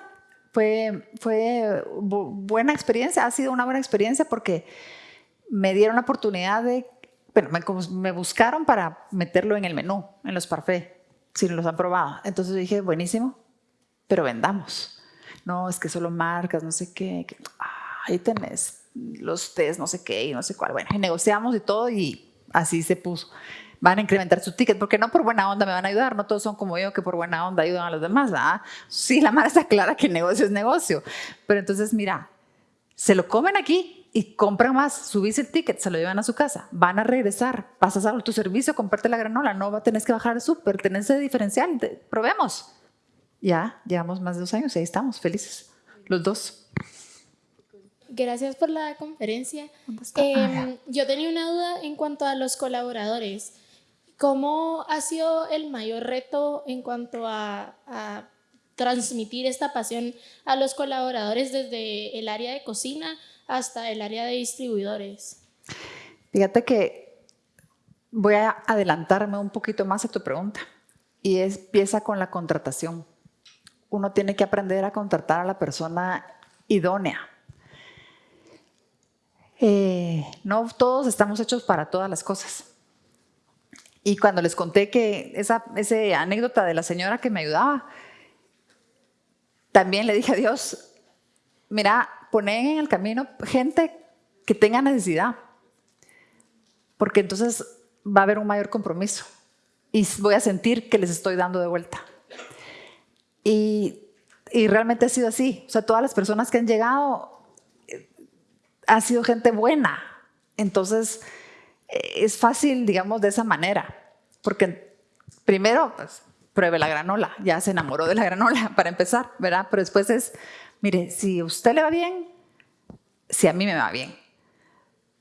fue, fue buena experiencia, ha sido una buena experiencia porque me dieron la oportunidad de, bueno, me, me buscaron para meterlo en el menú, en los parfaits, si los han probado. Entonces dije, buenísimo, pero vendamos. No, es que solo marcas, no sé qué. Ahí tenés los test, no sé qué y no sé cuál. Bueno, y negociamos y todo y así se puso. van a incrementar su ticket, porque no por buena onda me van a ayudar, no todos son como yo que por buena onda ayudan a los demás. Sí, la madre está clara que el negocio es negocio, pero entonces mira, se lo comen aquí y compran más, subís el ticket, se lo llevan a su casa, van a regresar, pasas a tu servicio, comparte la granola, no tenés que bajar el súper, tenés ese diferencial, probemos. Ya, llevamos más de dos años y ahí estamos, felices, los dos. Gracias por la conferencia. Eh, yo tenía una duda en cuanto a los colaboradores. ¿Cómo ha sido el mayor reto en cuanto a, a transmitir esta pasión a los colaboradores desde el área de cocina hasta el área de distribuidores? Fíjate que voy a adelantarme un poquito más a tu pregunta y es, empieza con la contratación. Uno tiene que aprender a contratar a la persona idónea eh, no todos estamos hechos para todas las cosas. Y cuando les conté que esa, anécdota de la señora que me ayudaba, también le dije a Dios, mira, poné en el camino gente que tenga necesidad, porque entonces va a haber un mayor compromiso y voy a sentir que les estoy dando de vuelta. Y, y realmente ha sido así. O sea, todas las personas que han llegado ha sido gente buena. Entonces, eh, es fácil, digamos, de esa manera. Porque primero, pues, pruebe la granola. Ya se enamoró de la granola [LAUGHS] para empezar, ¿verdad? Pero después es, mire, si a usted le va bien, si a mí me va bien.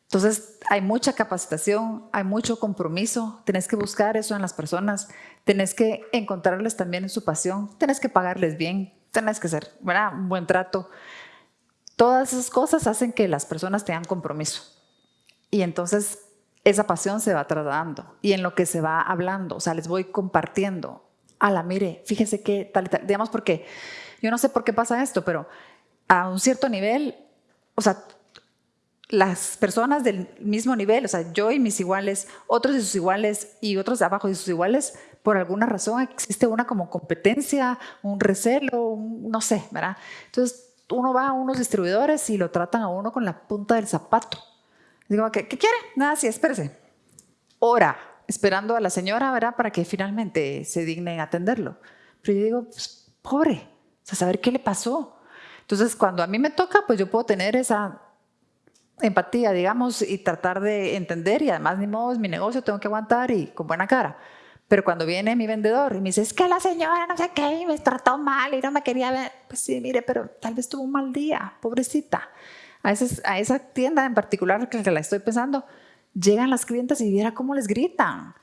Entonces, hay mucha capacitación, hay mucho compromiso, tenés que buscar eso en las personas, tenés que encontrarles también en su pasión, tenés que pagarles bien, tenés que hacer ¿verdad? un buen trato. Todas esas cosas hacen que las personas tengan compromiso. Y entonces esa pasión se va trasladando y en lo que se va hablando, o sea, les voy compartiendo. la mire, fíjese que tal, tal, digamos porque yo no sé por qué pasa esto, pero a un cierto nivel, o sea, las personas del mismo nivel, o sea, yo y mis iguales, otros y sus iguales y otros de abajo y sus iguales, por alguna razón existe una como competencia, un recelo, no sé, ¿verdad? Entonces, uno va a unos distribuidores y lo tratan a uno con la punta del zapato. Digo, ¿qué, qué quiere? Nada, sí, espérese. Hora, esperando a la señora, ¿verdad? Para que finalmente se digne atenderlo. Pero yo digo, pues, pobre, o sea, saber qué le pasó. Entonces, cuando a mí me toca, pues yo puedo tener esa empatía, digamos, y tratar de entender y además ni modo, es mi negocio, tengo que aguantar y con buena cara. Pero cuando viene mi vendedor y me dice, es que la señora no sé qué, me trató mal y no me quería ver, pues sí, mire, pero tal vez tuvo un mal día, pobrecita. A, a esa tienda en particular que la estoy pensando, llegan las clientes y viera cómo les gritan. O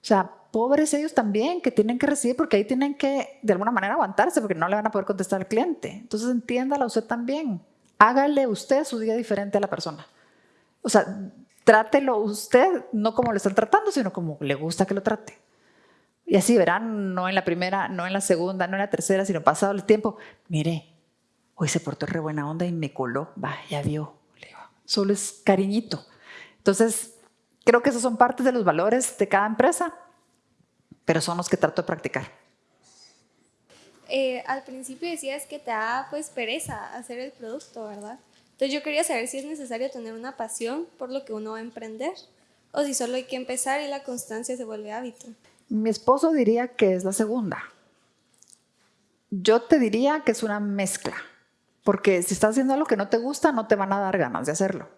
sea, pobres ellos también que tienen que recibir porque ahí tienen que de alguna manera aguantarse porque no le van a poder contestar al cliente. Entonces entiéndala usted también. Hágale usted su día diferente a la persona. O sea, trátelo usted no como le están tratando, sino como le gusta que lo trate. Y así verán, no en la primera, no en la segunda, no en la tercera, sino pasado el tiempo. Mire, hoy se portó re buena onda y me coló. Va, ya vio. Solo es cariñito. Entonces, creo que esos son partes de los valores de cada empresa, pero son los que trato de practicar. Eh, al principio decías que te da pues pereza hacer el producto, ¿verdad? Entonces yo quería saber si es necesario tener una pasión por lo que uno va a emprender o si solo hay que empezar y la constancia se vuelve hábito. Mi esposo diría que es la segunda. Yo te diría que es una mezcla, porque si estás haciendo algo que no te gusta, no te van a dar ganas de hacerlo.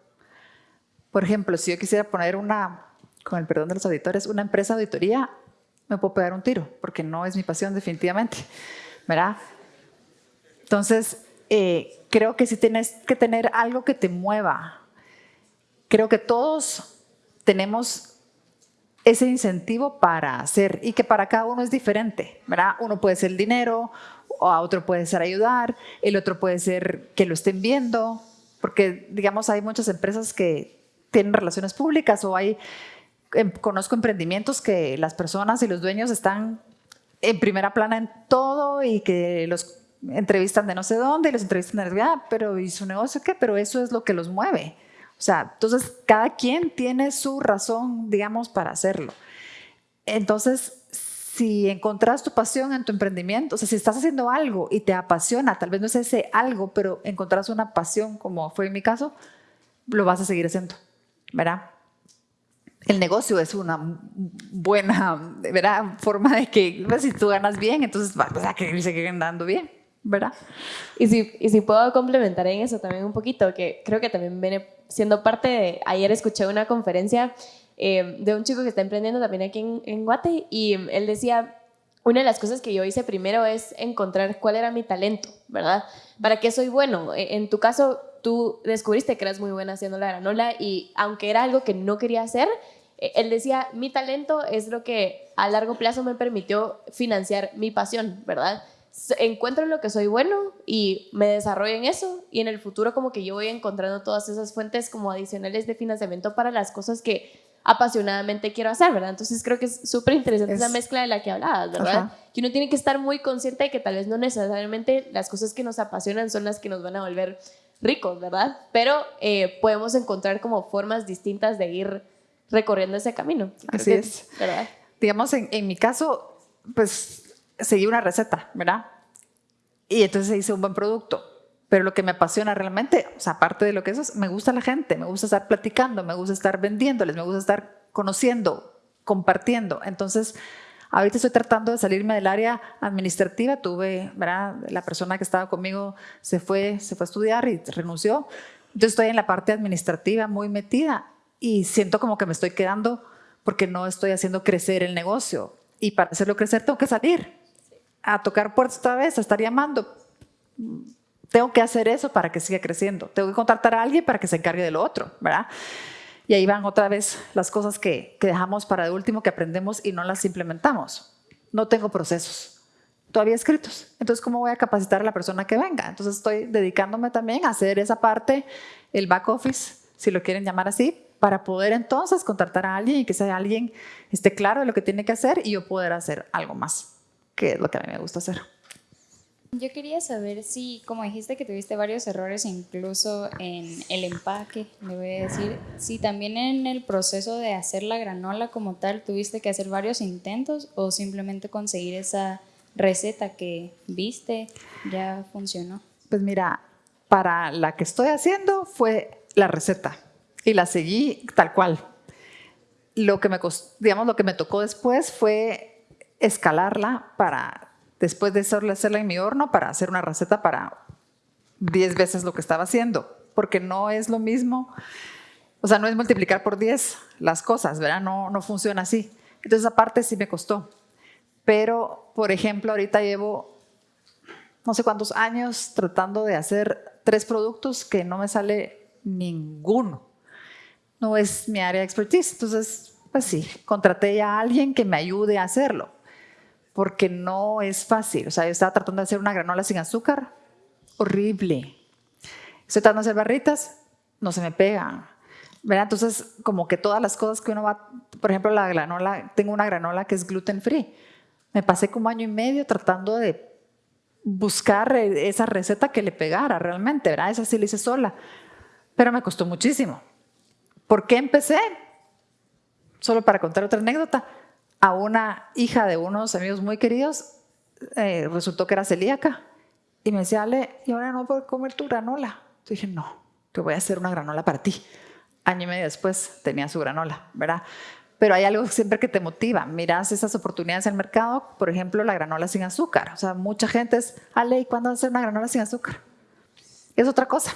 Por ejemplo, si yo quisiera poner una, con el perdón de los auditores, una empresa de auditoría, me puedo pegar un tiro, porque no es mi pasión definitivamente, ¿verdad? Entonces, eh, creo que sí tienes que tener algo que te mueva. Creo que todos tenemos ese incentivo para hacer y que para cada uno es diferente, ¿verdad? Uno puede ser el dinero, o a otro puede ser ayudar, el otro puede ser que lo estén viendo, porque digamos hay muchas empresas que tienen relaciones públicas o hay, em, conozco emprendimientos que las personas y los dueños están en primera plana en todo y que los entrevistan de no sé dónde y los entrevistan de, ah, pero ¿y su negocio qué? Pero eso es lo que los mueve. O sea, entonces cada quien tiene su razón, digamos, para hacerlo. Entonces, si encontrás tu pasión en tu emprendimiento, o sea, si estás haciendo algo y te apasiona, tal vez no es ese algo, pero encontrás una pasión, como fue en mi caso, lo vas a seguir haciendo, ¿verdad? el negocio es una buena ¿verdad? forma de que pues, si tú ganas bien, entonces vas a seguir andando bien, ¿verdad? Y si, y si puedo complementar en eso también un poquito, que creo que también viene siendo parte de, ayer escuché una conferencia eh, de un chico que está emprendiendo también aquí en, en Guate y él decía, una de las cosas que yo hice primero es encontrar cuál era mi talento, ¿verdad? ¿Para qué soy bueno? E, en tu caso, tú descubriste que eras muy buena haciendo la granola y aunque era algo que no quería hacer, e, él decía, mi talento es lo que a largo plazo me permitió financiar mi pasión, ¿verdad? Encuentro lo que soy bueno y me desarrollo en eso y en el futuro como que yo voy encontrando todas esas fuentes como adicionales de financiamiento para las cosas que apasionadamente quiero hacer, ¿verdad? Entonces creo que es súper interesante esa mezcla de la que hablabas, ¿verdad? Que uno tiene que estar muy consciente de que tal vez no necesariamente las cosas que nos apasionan son las que nos van a volver ricos, ¿verdad? Pero eh, podemos encontrar como formas distintas de ir recorriendo ese camino. Así es. ¿verdad? Digamos, en, en mi caso, pues seguí una receta, ¿verdad? Y entonces hice un buen producto. Pero lo que me apasiona realmente, o sea, aparte de lo que eso es, me gusta la gente, me gusta estar platicando, me gusta estar vendiéndoles, me gusta estar conociendo, compartiendo. Entonces, ahorita estoy tratando de salirme del área administrativa. Tuve, ¿verdad? La persona que estaba conmigo se fue, se fue a estudiar y renunció. Entonces estoy en la parte administrativa muy metida y siento como que me estoy quedando porque no estoy haciendo crecer el negocio. Y para hacerlo crecer tengo que salir a tocar puertas otra vez, a estar llamando tengo que hacer eso para que siga creciendo. Tengo que contratar a alguien para que se encargue de lo otro, ¿verdad? Y ahí van otra vez las cosas que, dejamos para de último, que aprendemos y no las implementamos. No tengo procesos todavía escritos. Entonces, ¿cómo voy a capacitar a la persona que venga? Entonces, estoy dedicándome también a hacer esa parte, el back office, si lo quieren llamar así, para poder entonces contratar a alguien y que sea alguien esté claro de lo que tiene que hacer y yo poder hacer algo más, que es lo que a mí me gusta hacer. Yo quería saber si, como dijiste que tuviste varios errores incluso en el empaque, le voy a decir, si también en el proceso de hacer la granola como tal tuviste que hacer varios intentos o simplemente conseguir esa receta que viste ya funcionó. Pues mira, para la que estoy haciendo fue la receta y la seguí tal cual. Lo que me, digamos, lo que me tocó después fue escalarla para después de hacerla en mi horno para hacer una receta para 10 veces lo que estaba haciendo, porque no es lo mismo, o sea, no es multiplicar por 10 las cosas, ¿verdad? No, no funciona así. Entonces, aparte sí me costó. Pero, por ejemplo, ahorita llevo no sé cuántos años tratando de hacer tres productos que no me sale ninguno. No es mi área de expertise. Entonces, pues sí, contraté a alguien que me ayude a hacerlo porque no es fácil. O sea, yo estaba tratando de hacer una granola sin azúcar, horrible. Estoy tratando de hacer barritas, no se me pegan. ¿verdad? Entonces, como que todas las cosas que uno va, por ejemplo, la granola, tengo una granola que es gluten free. Me pasé como año y medio tratando de buscar esa receta que le pegara realmente, ¿verdad? Esa sí la hice sola, pero me costó muchísimo. ¿Por qué empecé? Solo para contar otra anécdota a una hija de unos amigos muy queridos, eh, resultó que era celíaca. Y me decía, Ale, ¿y ahora no puedo comer tu granola? Yo dije, no, te voy a hacer una granola para ti. Año y medio después tenía su granola, ¿verdad? Pero hay algo siempre que te motiva. Miras esas oportunidades en el mercado, por ejemplo, la granola sin azúcar. O sea, mucha gente es, Ale, ¿y cuándo vas a hacer una granola sin azúcar? Es otra cosa.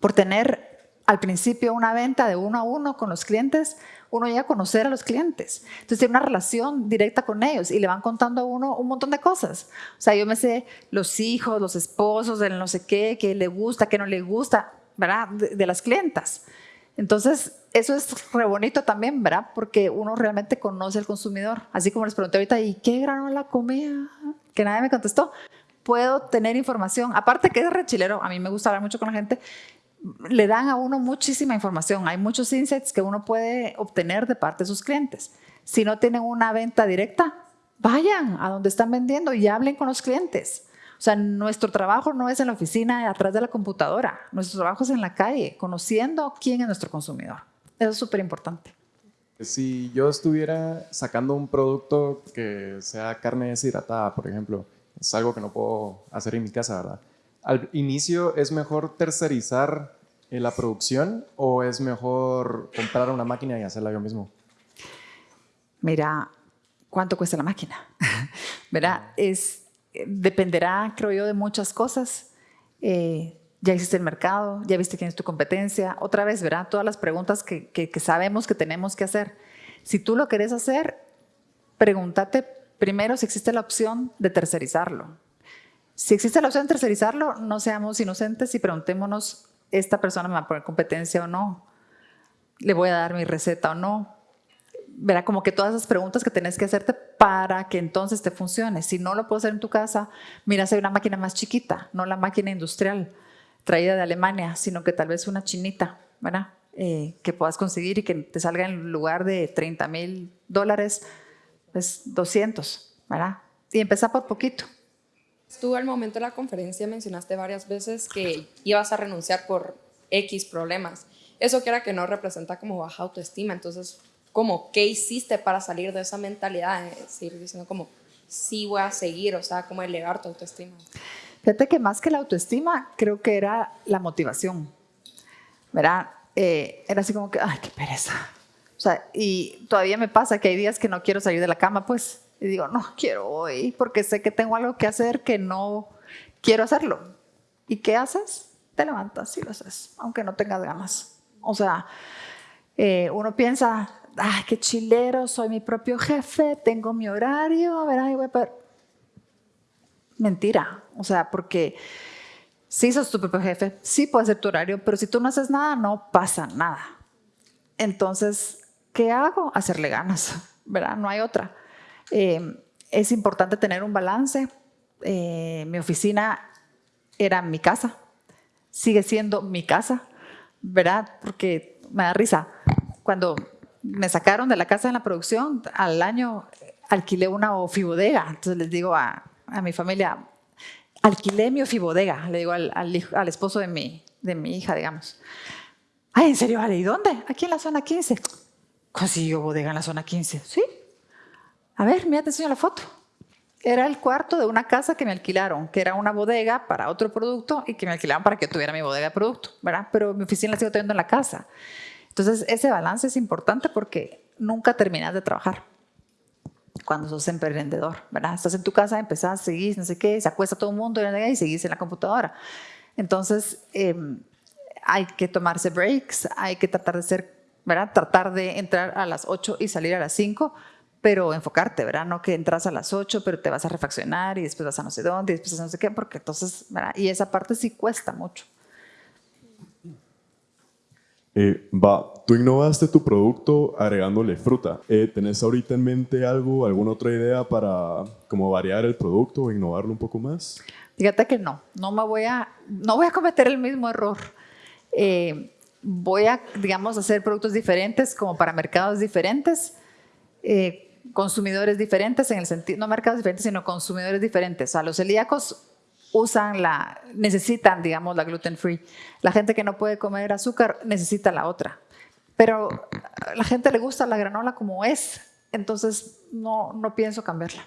Por tener al principio una venta de uno a uno con los clientes, uno llega a conocer a los clientes. Entonces tiene una relación directa con ellos y le van contando a uno un montón de cosas. O sea, yo me sé los hijos, los esposos, el no sé qué, qué le gusta, qué no le gusta, ¿verdad? De, las clientas. Entonces, eso es re bonito también, ¿verdad? Porque uno realmente conoce al consumidor. Así como les pregunté ahorita, ¿y qué granola comía? Que nadie me contestó. Puedo tener información, aparte que es re chilero, a mí me gusta hablar mucho con la gente, le dan a uno muchísima información. Hay muchos insights que uno puede obtener de parte de sus clientes. Si no tienen una venta directa, vayan a donde están vendiendo y hablen con los clientes. O sea, nuestro trabajo no es en la oficina, atrás de la computadora. Nuestro trabajo es en la calle, conociendo quién es nuestro consumidor. Eso es súper importante. Si yo estuviera sacando un producto que sea carne deshidratada, por ejemplo, es algo que no puedo hacer en mi casa, ¿verdad? Al inicio es mejor tercerizar la producción o es mejor comprar una máquina y hacerla yo mismo? Mira, ¿cuánto cuesta la máquina? [LAUGHS] ¿Verdad? Es, dependerá, creo yo, de muchas cosas. Eh, ya existe el mercado, ya viste quién es tu competencia. Otra vez, ¿verdad? Todas las preguntas que sabemos que tenemos que hacer. Si tú lo querés hacer, pregúntate primero si existe la opción de tercerizarlo. Si existe la opción de tercerizarlo, no seamos inocentes y preguntémonos, ¿esta persona me va a poner competencia o no? ¿Le voy a dar mi receta o no? Verá como que todas esas preguntas que tenés que hacerte para que entonces te funcione. Si no lo puedo hacer en tu casa, mira hay una máquina más chiquita, no la máquina industrial traída de Alemania, sino que tal vez una chinita, ¿verdad? Eh, que puedas conseguir y que te salga en lugar de 30 mil dólares, pues 200, ¿verdad? Y empezar por poquito. Tú al momento de la conferencia mencionaste varias veces que ibas a renunciar por X problemas. Eso que era que no representa como baja autoestima. Entonces, ¿cómo? ¿Qué hiciste para salir de esa mentalidad? Es decir, diciendo como, sí voy a seguir, o sea, como elevar tu autoestima. Fíjate que más que la autoestima, creo que era la motivación. ¿Verdad? Eh, era así como que, ay, qué pereza. O sea, y todavía me pasa que hay días que no quiero salir de la cama, pues, y digo, no quiero hoy porque sé que tengo algo que hacer que no quiero hacerlo. ¿Y qué haces? Te levantas y lo haces, aunque no tengas ganas. O sea, eh, uno piensa, ay, qué chilero, soy mi propio jefe, tengo mi horario, a ver, ay, voy a... Mentira, o sea, porque sí sos tu propio jefe, sí puedes ser tu horario, pero si tú no haces nada, no pasa nada. Entonces, ¿qué hago? Hacerle ganas, ¿verdad? No hay otra. Eh, es importante tener un balance. Eh, mi oficina era mi casa, sigue siendo mi casa, ¿verdad? Porque me da risa. Cuando me sacaron de la casa en la producción, al año alquilé una ofibodega. Entonces les digo a, a mi familia, alquilé mi ofibodega, le digo al, al, al, esposo de mi, de mi hija, digamos. Ay, ¿en serio? ¿Y dónde? Aquí en la zona 15. ¿Consiguió bodega en la zona 15? Sí, a ver, mira, te enseño la foto. Era el cuarto de una casa que me alquilaron, que era una bodega para otro producto y que me alquilaron para que tuviera mi bodega de producto, ¿verdad? Pero mi oficina la sigo teniendo en la casa. Entonces, ese balance es importante porque nunca terminas de trabajar cuando sos emprendedor, ¿verdad? Estás en tu casa, empezás, seguís, no sé qué, se acuesta todo el mundo y seguís en la computadora. Entonces, eh, hay que tomarse breaks, hay que tratar de ser, ¿verdad? Tratar de entrar a las 8 y salir a las 5, pero enfocarte, ¿verdad? No que entras a las 8, pero te vas a refaccionar y después vas a no sé dónde y después a no sé qué, porque entonces, ¿verdad? Y esa parte sí cuesta mucho. Eh, va, tú innovaste tu producto agregándole fruta. Eh, ¿Tenés ahorita en mente algo, alguna otra idea para como variar el producto o innovarlo un poco más? Fíjate que no, no me voy a, no voy a cometer el mismo error. Eh, voy a, digamos, hacer productos diferentes como para mercados diferentes. Eh, consumidores diferentes en el sentido, no mercados diferentes, sino consumidores diferentes. O sea, los celíacos usan la, necesitan, digamos, la gluten free. La gente que no puede comer azúcar necesita la otra. Pero a la gente le gusta la granola como es, entonces no, no pienso cambiarla.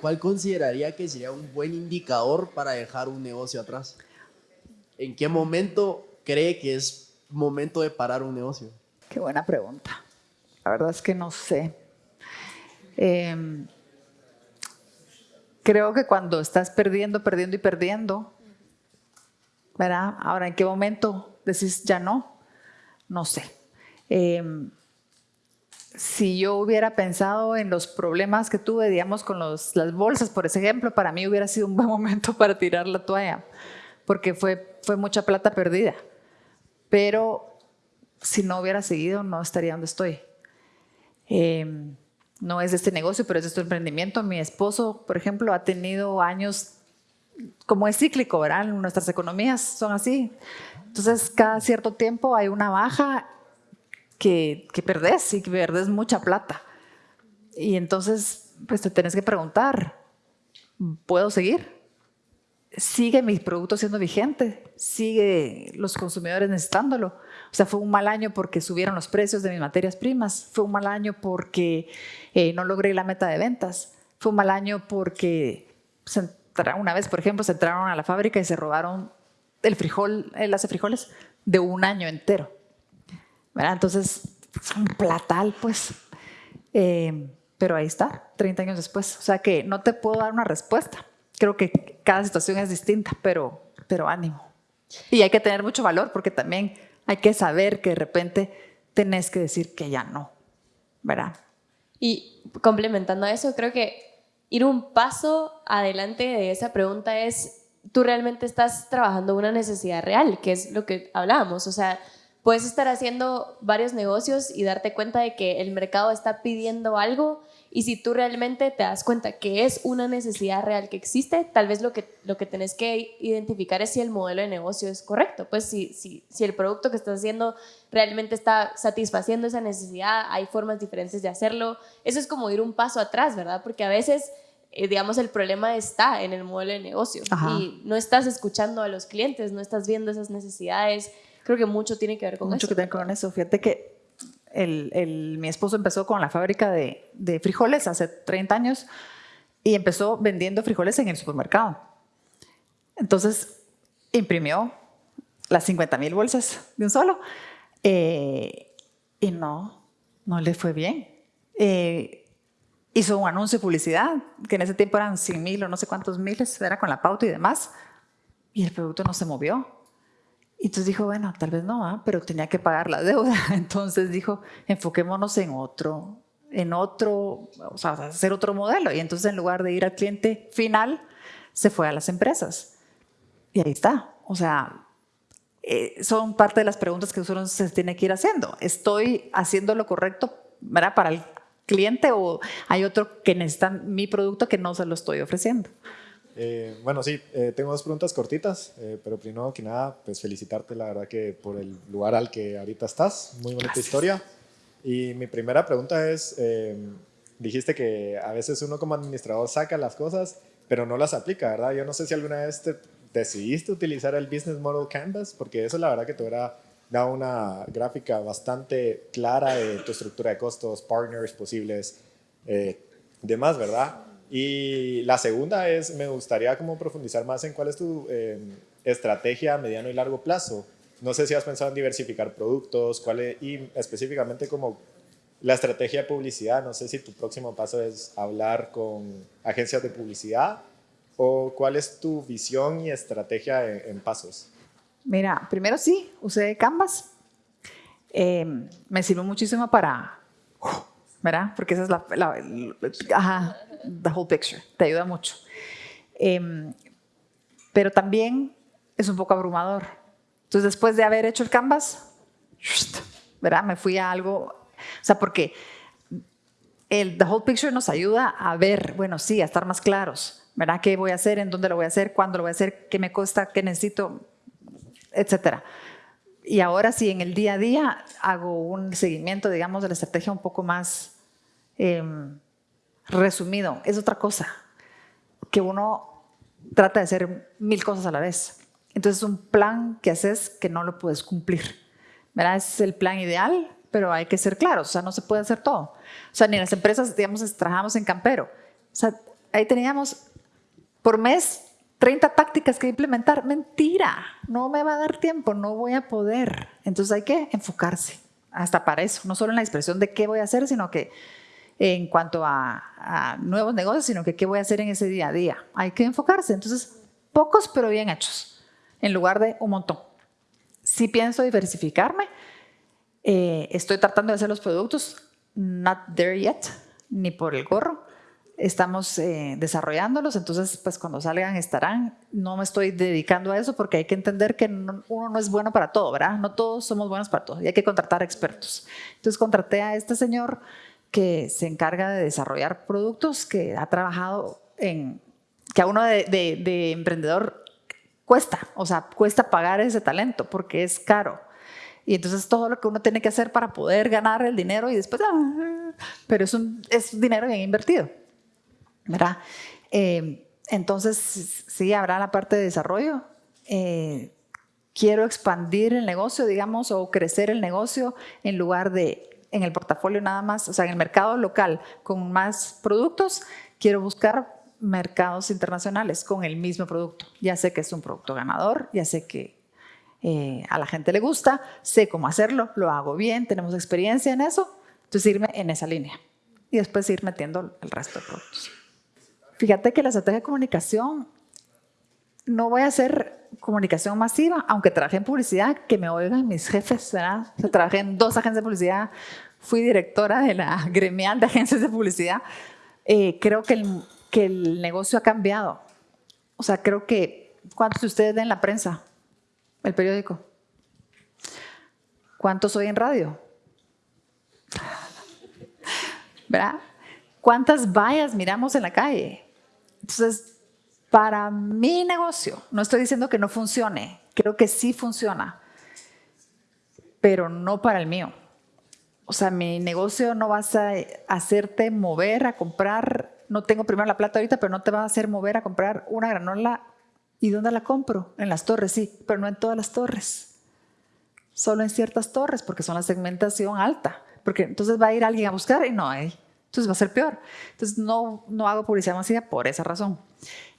¿Cuál consideraría que sería un buen indicador para dejar un negocio atrás? ¿En qué momento cree que es momento de parar un negocio? Qué buena pregunta. La verdad es que no sé. Eh, creo que cuando estás perdiendo, perdiendo y perdiendo, ¿verdad? Ahora, ¿en qué momento decís ya no? No sé. Eh, si yo hubiera pensado en los problemas que tuve, digamos, con los, las bolsas, por ejemplo, para mí hubiera sido un buen [LAUGHS] momento para tirar la toalla, porque fue, fue mucha plata perdida. Pero si no hubiera seguido, no estaría donde estoy. Eh, no es este negocio, pero es este emprendimiento. Mi esposo, por ejemplo, ha tenido años, como es cíclico, ¿verdad? Nuestras economías son así. Entonces, cada cierto tiempo hay una baja que, que perdés y que perdés mucha plata. Y entonces, pues te tenés que preguntar, ¿puedo seguir? ¿Sigue mi producto siendo vigente? ¿Sigue los consumidores necesitándolo? O sea, fue un mal año porque subieron los precios de mis materias primas, fue un mal año porque eh, no logré la meta de ventas, fue un mal año porque una vez, por ejemplo, se entraron a la fábrica y se robaron el frijol, el hace frijoles, de un año entero. ¿verdad? Entonces, es un platal, pues. Eh, pero ahí está, 30 años después. O sea que no te puedo dar una respuesta. Creo que cada situación es distinta, pero, pero ánimo. Y hay que tener mucho valor porque también hay que saber que de repente tenés que decir que ya no, ¿verdad? Y complementando a eso, creo que ir un paso adelante de esa pregunta es, tú realmente estás trabajando una necesidad real, que es lo que hablábamos, o sea, puedes estar haciendo varios negocios y darte cuenta de que el mercado está pidiendo algo y si tú realmente te das cuenta que es una necesidad real que existe, tal vez lo que, lo que tenés que identificar es si el modelo de negocio es correcto. Pues si, si, si el producto que estás haciendo realmente está satisfaciendo esa necesidad, hay formas diferentes de hacerlo. Eso es como ir un paso atrás, ¿verdad? Porque a veces eh, digamos, el problema está en el modelo de negocio y no estás escuchando a los clientes, no estás viendo esas necesidades. Creo que mucho tiene que ver con mucho eso. Mucho que ver con eso. Fíjate que el, mi esposo empezó con la fábrica de, de, frijoles hace 30 años y empezó vendiendo frijoles en el supermercado. Entonces imprimió las 50 mil bolsas de un solo eh, y no, no le fue bien. Eh, hizo un anuncio de publicidad, que en ese tiempo eran 100 mil o no sé cuántos miles, era con la pauta y demás, y el producto no se movió. Y entonces dijo, bueno, tal vez no, pero tenía que pagar la deuda. [LAUGHS] Entonces dijo, enfoquémonos en otro, en otro, o sea, hacer otro modelo. Y entonces en lugar de ir al cliente final, se fue a las empresas. Y ahí está. O sea, eh, son parte de las preguntas que uno se tiene que ir haciendo. ¿Estoy haciendo lo correcto ¿verdad? para el cliente o hay otro que necesita mi producto que no se lo estoy ofreciendo? Eh, bueno, sí, eh, tengo dos preguntas cortitas, eh, pero primero que nada, pues felicitarte, la verdad que por el lugar al que ahorita estás, muy bonita historia. Y mi primera pregunta es, dijiste que a veces uno como administrador saca las cosas, pero no las aplica, ¿verdad? Yo no sé si alguna vez te decidiste utilizar el Business Model Canvas, porque eso la verdad que te hubiera dado una gráfica bastante clara de tu estructura de costos, partners posibles, demás, ¿verdad? Y la segunda es, me gustaría como profundizar más en cuál es tu eh, estrategia a mediano y largo plazo. No sé si has pensado en diversificar productos, cuál es, y específicamente como la estrategia de publicidad. No sé si tu próximo paso es hablar con agencias de publicidad o cuál es tu visión y estrategia en, pasos. Mira, primero sí, usé Canvas. Eh, me sirvió muchísimo para ¿verdad? Porque esa es la, ajá, the whole picture, te ayuda mucho. Em, pero también es un poco abrumador. Entonces, después de haber hecho el canvas, ¿verdad? Me fui a algo, o sea, porque el the whole picture nos ayuda a ver, bueno, sí, a estar más claros, ¿verdad? ¿Qué voy a hacer? ¿En dónde lo voy a hacer? ¿Cuándo lo voy a hacer? ¿Qué me cuesta? ¿Qué necesito? Etcétera. Y ahora sí, en el día a día hago un seguimiento, digamos, de la estrategia un poco más Em, resumido, es otra cosa, que uno trata de hacer mil cosas a la vez. Entonces es un plan que haces que no lo puedes cumplir. ¿verdad? Es el plan ideal, pero hay que ser claros, o sea, no se puede hacer todo. O sea, ni las empresas, digamos, trabajamos en campero. O sea, ahí teníamos por mes 30 tácticas que implementar. Mentira, no me va a dar tiempo, no voy a poder. Entonces hay que enfocarse hasta para eso, no solo en la expresión de qué voy a hacer, sino que en cuanto a, nuevos negocios, sino que qué voy a hacer en ese día a día. Hay que enfocarse. Entonces, pocos pero bien hechos, en lugar de un montón. Si pienso diversificarme, eh, estoy tratando de hacer los productos, not there yet, ni por el gorro. Estamos eh, desarrollándolos, entonces pues cuando salgan estarán. No me estoy dedicando a eso porque hay que entender que uno no es bueno para todo, ¿verdad? No todos somos buenos para todo y hay que contratar expertos. Entonces contraté a este señor que se encarga de desarrollar productos, que ha trabajado en, que a uno de, emprendedor cuesta, o sea, cuesta pagar ese talento porque es caro. Y entonces todo lo que uno tiene que hacer para poder ganar el dinero y después, ah, pero es, un, es dinero bien invertido, ¿verdad? Eh, entonces, sí, habrá la parte de desarrollo. Eh, quiero expandir el negocio, digamos, o crecer el negocio en lugar de en el portafolio nada más, o sea, en el mercado local con más productos, quiero buscar mercados internacionales con el mismo producto. Ya sé que es un producto ganador, ya sé que eh, a la gente le gusta, sé cómo hacerlo, lo hago bien, tenemos experiencia en eso, entonces irme en esa línea y después ir metiendo el resto de productos. Fíjate que la estrategia de comunicación, no voy a hacer comunicación masiva, aunque trabajé en publicidad, que me oigan mis jefes, ¿verdad? Trabajé en dos agencias de publicidad, fui directora de la [LAUGHS] gremial de agencias de publicidad. Eh, creo que el, que el negocio ha cambiado. O sea, creo que, ¿cuántos de ustedes ven la prensa? El periódico. ¿Cuántos hoy en radio? [LAUGHS] ¿Verdad? ¿Cuántas vallas miramos en la calle? Entonces, para mi negocio, no estoy diciendo que no funcione, creo que sí funciona, pero no para el mío. O sea, mi negocio no vas a hacerte mover a comprar, no tengo primero la plata ahorita, pero no te va a hacer mover a comprar una granola. ¿Y dónde la compro? En las torres, sí, pero no en todas las torres. Solo en ciertas torres, porque son la segmentación alta. Porque entonces va a ir alguien a buscar y no hay. Entonces va a ser peor. Entonces no, no hago publicidad masiva por esa razón.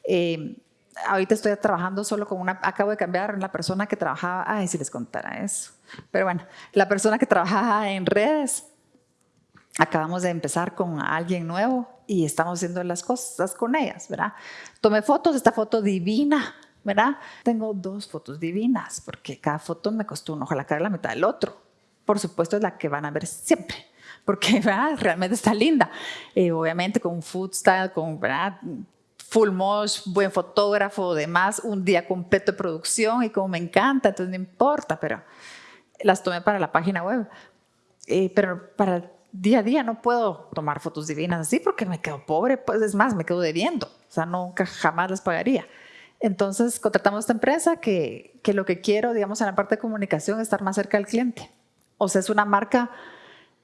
Eh, ahorita estoy trabajando solo con una, acabo de cambiar la persona que trabajaba, ay, si les contara eso. Pero bueno, la persona que trabajaba en redes, acabamos de empezar con alguien nuevo y estamos haciendo las cosas con ellas, ¿verdad? Tomé fotos, esta foto divina, ¿verdad? Tengo dos fotos divinas, porque cada foto me costó un ojo la cara la mitad del otro. Por supuesto es la que van a ver siempre, porque ¿verdad? realmente está linda. Eh, obviamente con food style, con ¿verdad? Full mosh, buen fotógrafo, demás, un día completo de producción y como me encanta, entonces no importa, pero las tomé para la página web. Eh, pero para el día a día no puedo tomar fotos divinas así porque me quedo pobre, pues es más, me quedo debiendo, o sea, nunca jamás las pagaría. Entonces contratamos esta empresa que, que lo que quiero, digamos, en la parte de comunicación es estar más cerca del cliente. O sea, es una marca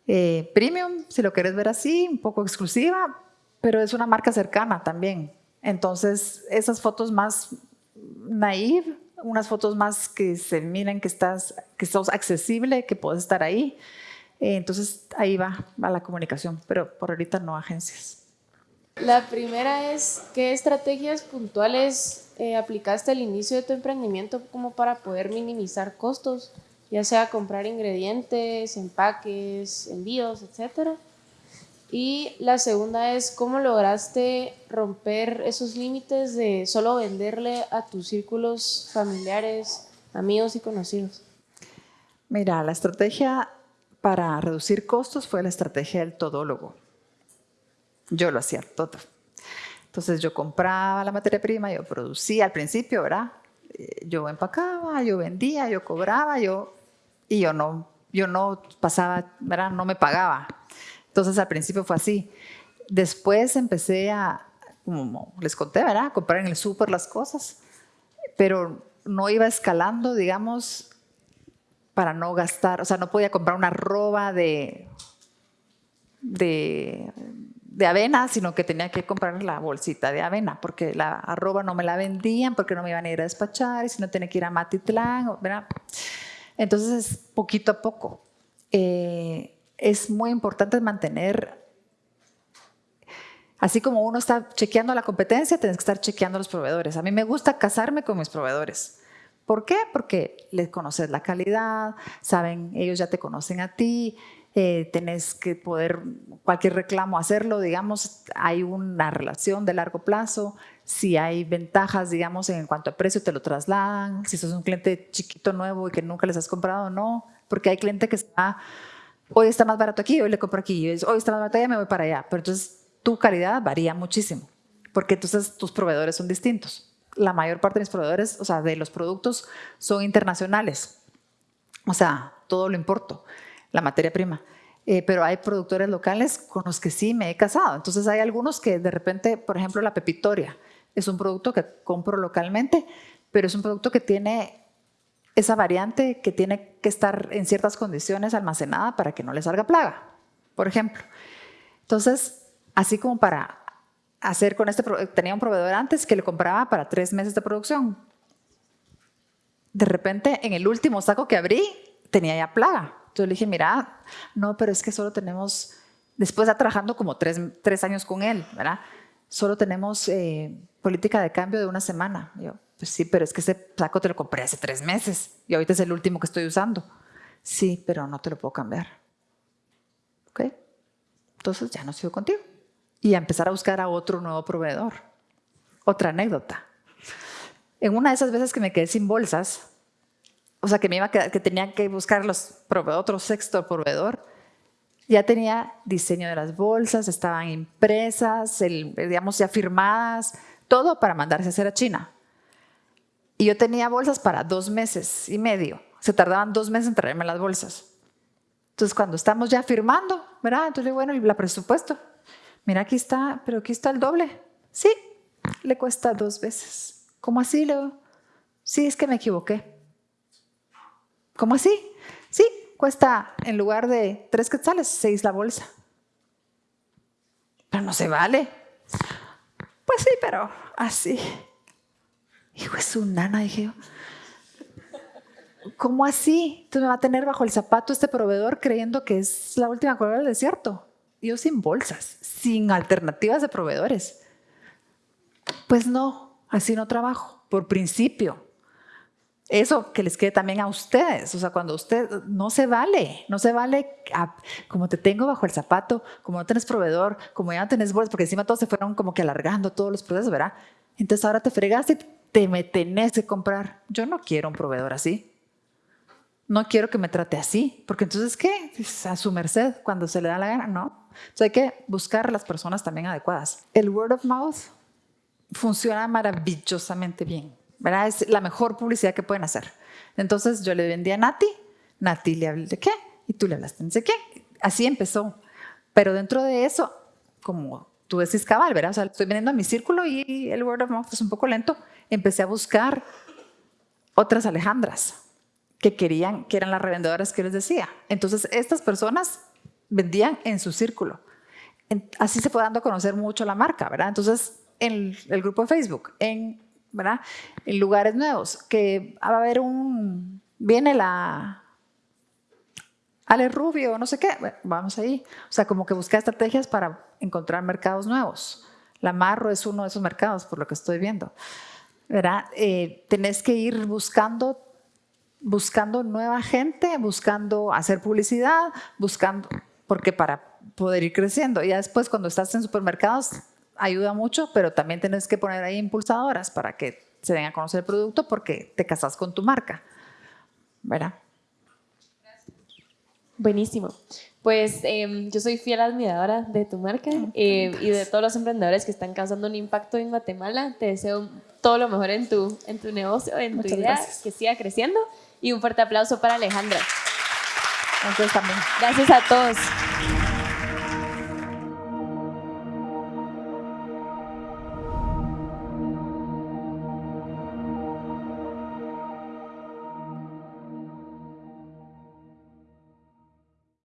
eh, premium, si lo quieres ver así, un poco exclusiva, pero es una marca cercana también. Entonces, esas fotos más naive, unas fotos más que se miren que estás, que estás accesible, que puedes estar ahí. Eh, entonces, ahí va, va la comunicación, pero por ahorita no agencias. La primera es, ¿qué estrategias puntuales eh, aplicaste al inicio de tu emprendimiento como para poder minimizar costos? Ya sea comprar ingredientes, empaques, envíos, etcétera. Y la segunda es cómo lograste romper esos límites de solo venderle a tus círculos familiares, amigos y conocidos. Mira, la estrategia para reducir costos fue la estrategia del todólogo. Yo lo hacía todo. Entonces yo compraba la materia prima, yo producía al principio, ¿verdad? Eh, yo empacaba, yo vendía, yo cobraba, yo y yo no, yo no pasaba, ¿verdad? No me pagaba. Entonces al principio fue así. Después empecé a, como les conté, ¿verdad? A comprar en el súper las cosas, pero no iba escalando, digamos, para no gastar, o sea, no podía comprar una roba de, de, de, avena, sino que tenía que comprar la bolsita de avena, porque la arroba no me la vendían, porque no me iban a ir a despachar, y si no tenía que ir a Matitlán, ¿verdad? Entonces, poquito a poco. Eh, es muy importante mantener, así como uno está chequeando la competencia, tienes que estar chequeando los proveedores. A mí me gusta casarme con mis proveedores. ¿Por qué? Porque les conoces la calidad, saben, ellos ya te conocen a ti, eh, tenés que poder, cualquier reclamo hacerlo, digamos, hay una relación de largo plazo, si hay ventajas, digamos, en cuanto a precio, te lo trasladan, si sos un cliente chiquito, nuevo y que nunca les has comprado, no, porque hay cliente que está hoy está más barato aquí, hoy le compro aquí, hoy está más barato allá, me voy para allá. Pero entonces tu calidad varía muchísimo, porque entonces tus proveedores son distintos. La mayor parte de mis proveedores, o sea, de los productos son internacionales. O sea, todo lo importo, la materia prima. Eh, pero hay productores locales con los que sí me he casado. Entonces hay algunos que de repente, por ejemplo, la pepitoria es un producto que compro localmente, pero es un producto que tiene esa variante que tiene que estar en ciertas condiciones almacenada para que no le salga plaga, por ejemplo. Entonces, así como para hacer con este, tenía un proveedor antes que le compraba para tres meses de producción. De repente, en el último saco que abrí, tenía ya plaga. Entonces le dije, mira, no, pero es que solo tenemos, después de trabajando como tres, tres años con él, ¿verdad? Solo tenemos eh, política de cambio de una semana. Yo, Pues sí, pero es que ese saco te lo compré hace tres meses y ahorita es el último que estoy usando. Sí, pero no te lo puedo cambiar. ¿Ok? Entonces ya no sigo contigo. Y a empezar a buscar a otro nuevo proveedor. Otra anécdota. En una de esas veces que me quedé sin bolsas, o sea, que me iba a quedar, que tenía que buscar los otro sexto proveedor, ya tenía diseño de las bolsas, estaban impresas, el, digamos, ya firmadas, todo para mandarse a hacer a China. Y yo tenía bolsas para dos meses y medio. Se tardaban dos meses en traerme las bolsas. Entonces, cuando estamos ya firmando, ¿verdad? Entonces, bueno, ¿y la presupuesto? Mira, aquí está, pero aquí está el doble. Sí, le cuesta dos veces. ¿Cómo así, Leo? Sí, es que me equivoqué. ¿Cómo así? Sí, cuesta en lugar de tres quetzales, seis la bolsa. Pero no se vale. Pues sí, pero así. Hijo es su nana, dije yo. ¿Cómo así? Tú me va a tener bajo el zapato este proveedor creyendo que es la última cueva del desierto. Yo sin bolsas, sin alternativas de proveedores. Pues no, así no trabajo, por principio. Eso que les quede también a ustedes, o sea, cuando usted no se vale, no se vale como te tengo bajo el zapato, como no tienes proveedor, como ya no tienes bolsas, porque encima todos se fueron como que alargando todos los procesos, ¿verdad? Entonces ahora te fregaste te me tenés que comprar. Yo no quiero un proveedor así no quiero que me trate así, porque entonces, ¿qué? A su merced, cuando se le da la gana, no. Entonces hay que buscar las personas también adecuadas. El word of mouth funciona maravillosamente bien, ¿verdad? Es la mejor publicidad que pueden hacer. Entonces yo le vendí a Nati, Nati le hablé de qué, y tú le hablaste de qué. Así empezó. Pero dentro de eso, como tú decís cabal, ¿verdad? O sea, estoy vendiendo a mi círculo y el word of mouth es un poco lento. Empecé a buscar otras Alejandras que querían, que eran las revendedoras que les decía. Entonces, estas personas vendían en su círculo. Así se fue dando a conocer mucho la marca, ¿verdad? Entonces, en el grupo de Facebook, en, ¿verdad? en lugares nuevos, que va a haber un, viene la Ale Rubio, no sé qué, vamos ahí. O sea, como que buscar estrategias para encontrar mercados nuevos. La Marro es uno de esos mercados, por lo que estoy viendo. ¿Verdad? Eh, tenés que ir buscando buscando nueva gente, buscando hacer publicidad, buscando, porque para poder ir creciendo. Ya después cuando estás en supermercados ayuda mucho, pero también tienes que poner ahí impulsadoras para que se den a conocer el producto porque te casas con tu marca. ¿Verdad? Buenísimo. Pues em, yo soy fiel admiradora de tu marca eh, y de todos los emprendedores que están causando un impacto en Guatemala. Te deseo todo lo mejor en tu, en tu negocio, en tu idea, que siga creciendo y un fuerte aplauso para Alejandra. Entonces también. Gracias a todos.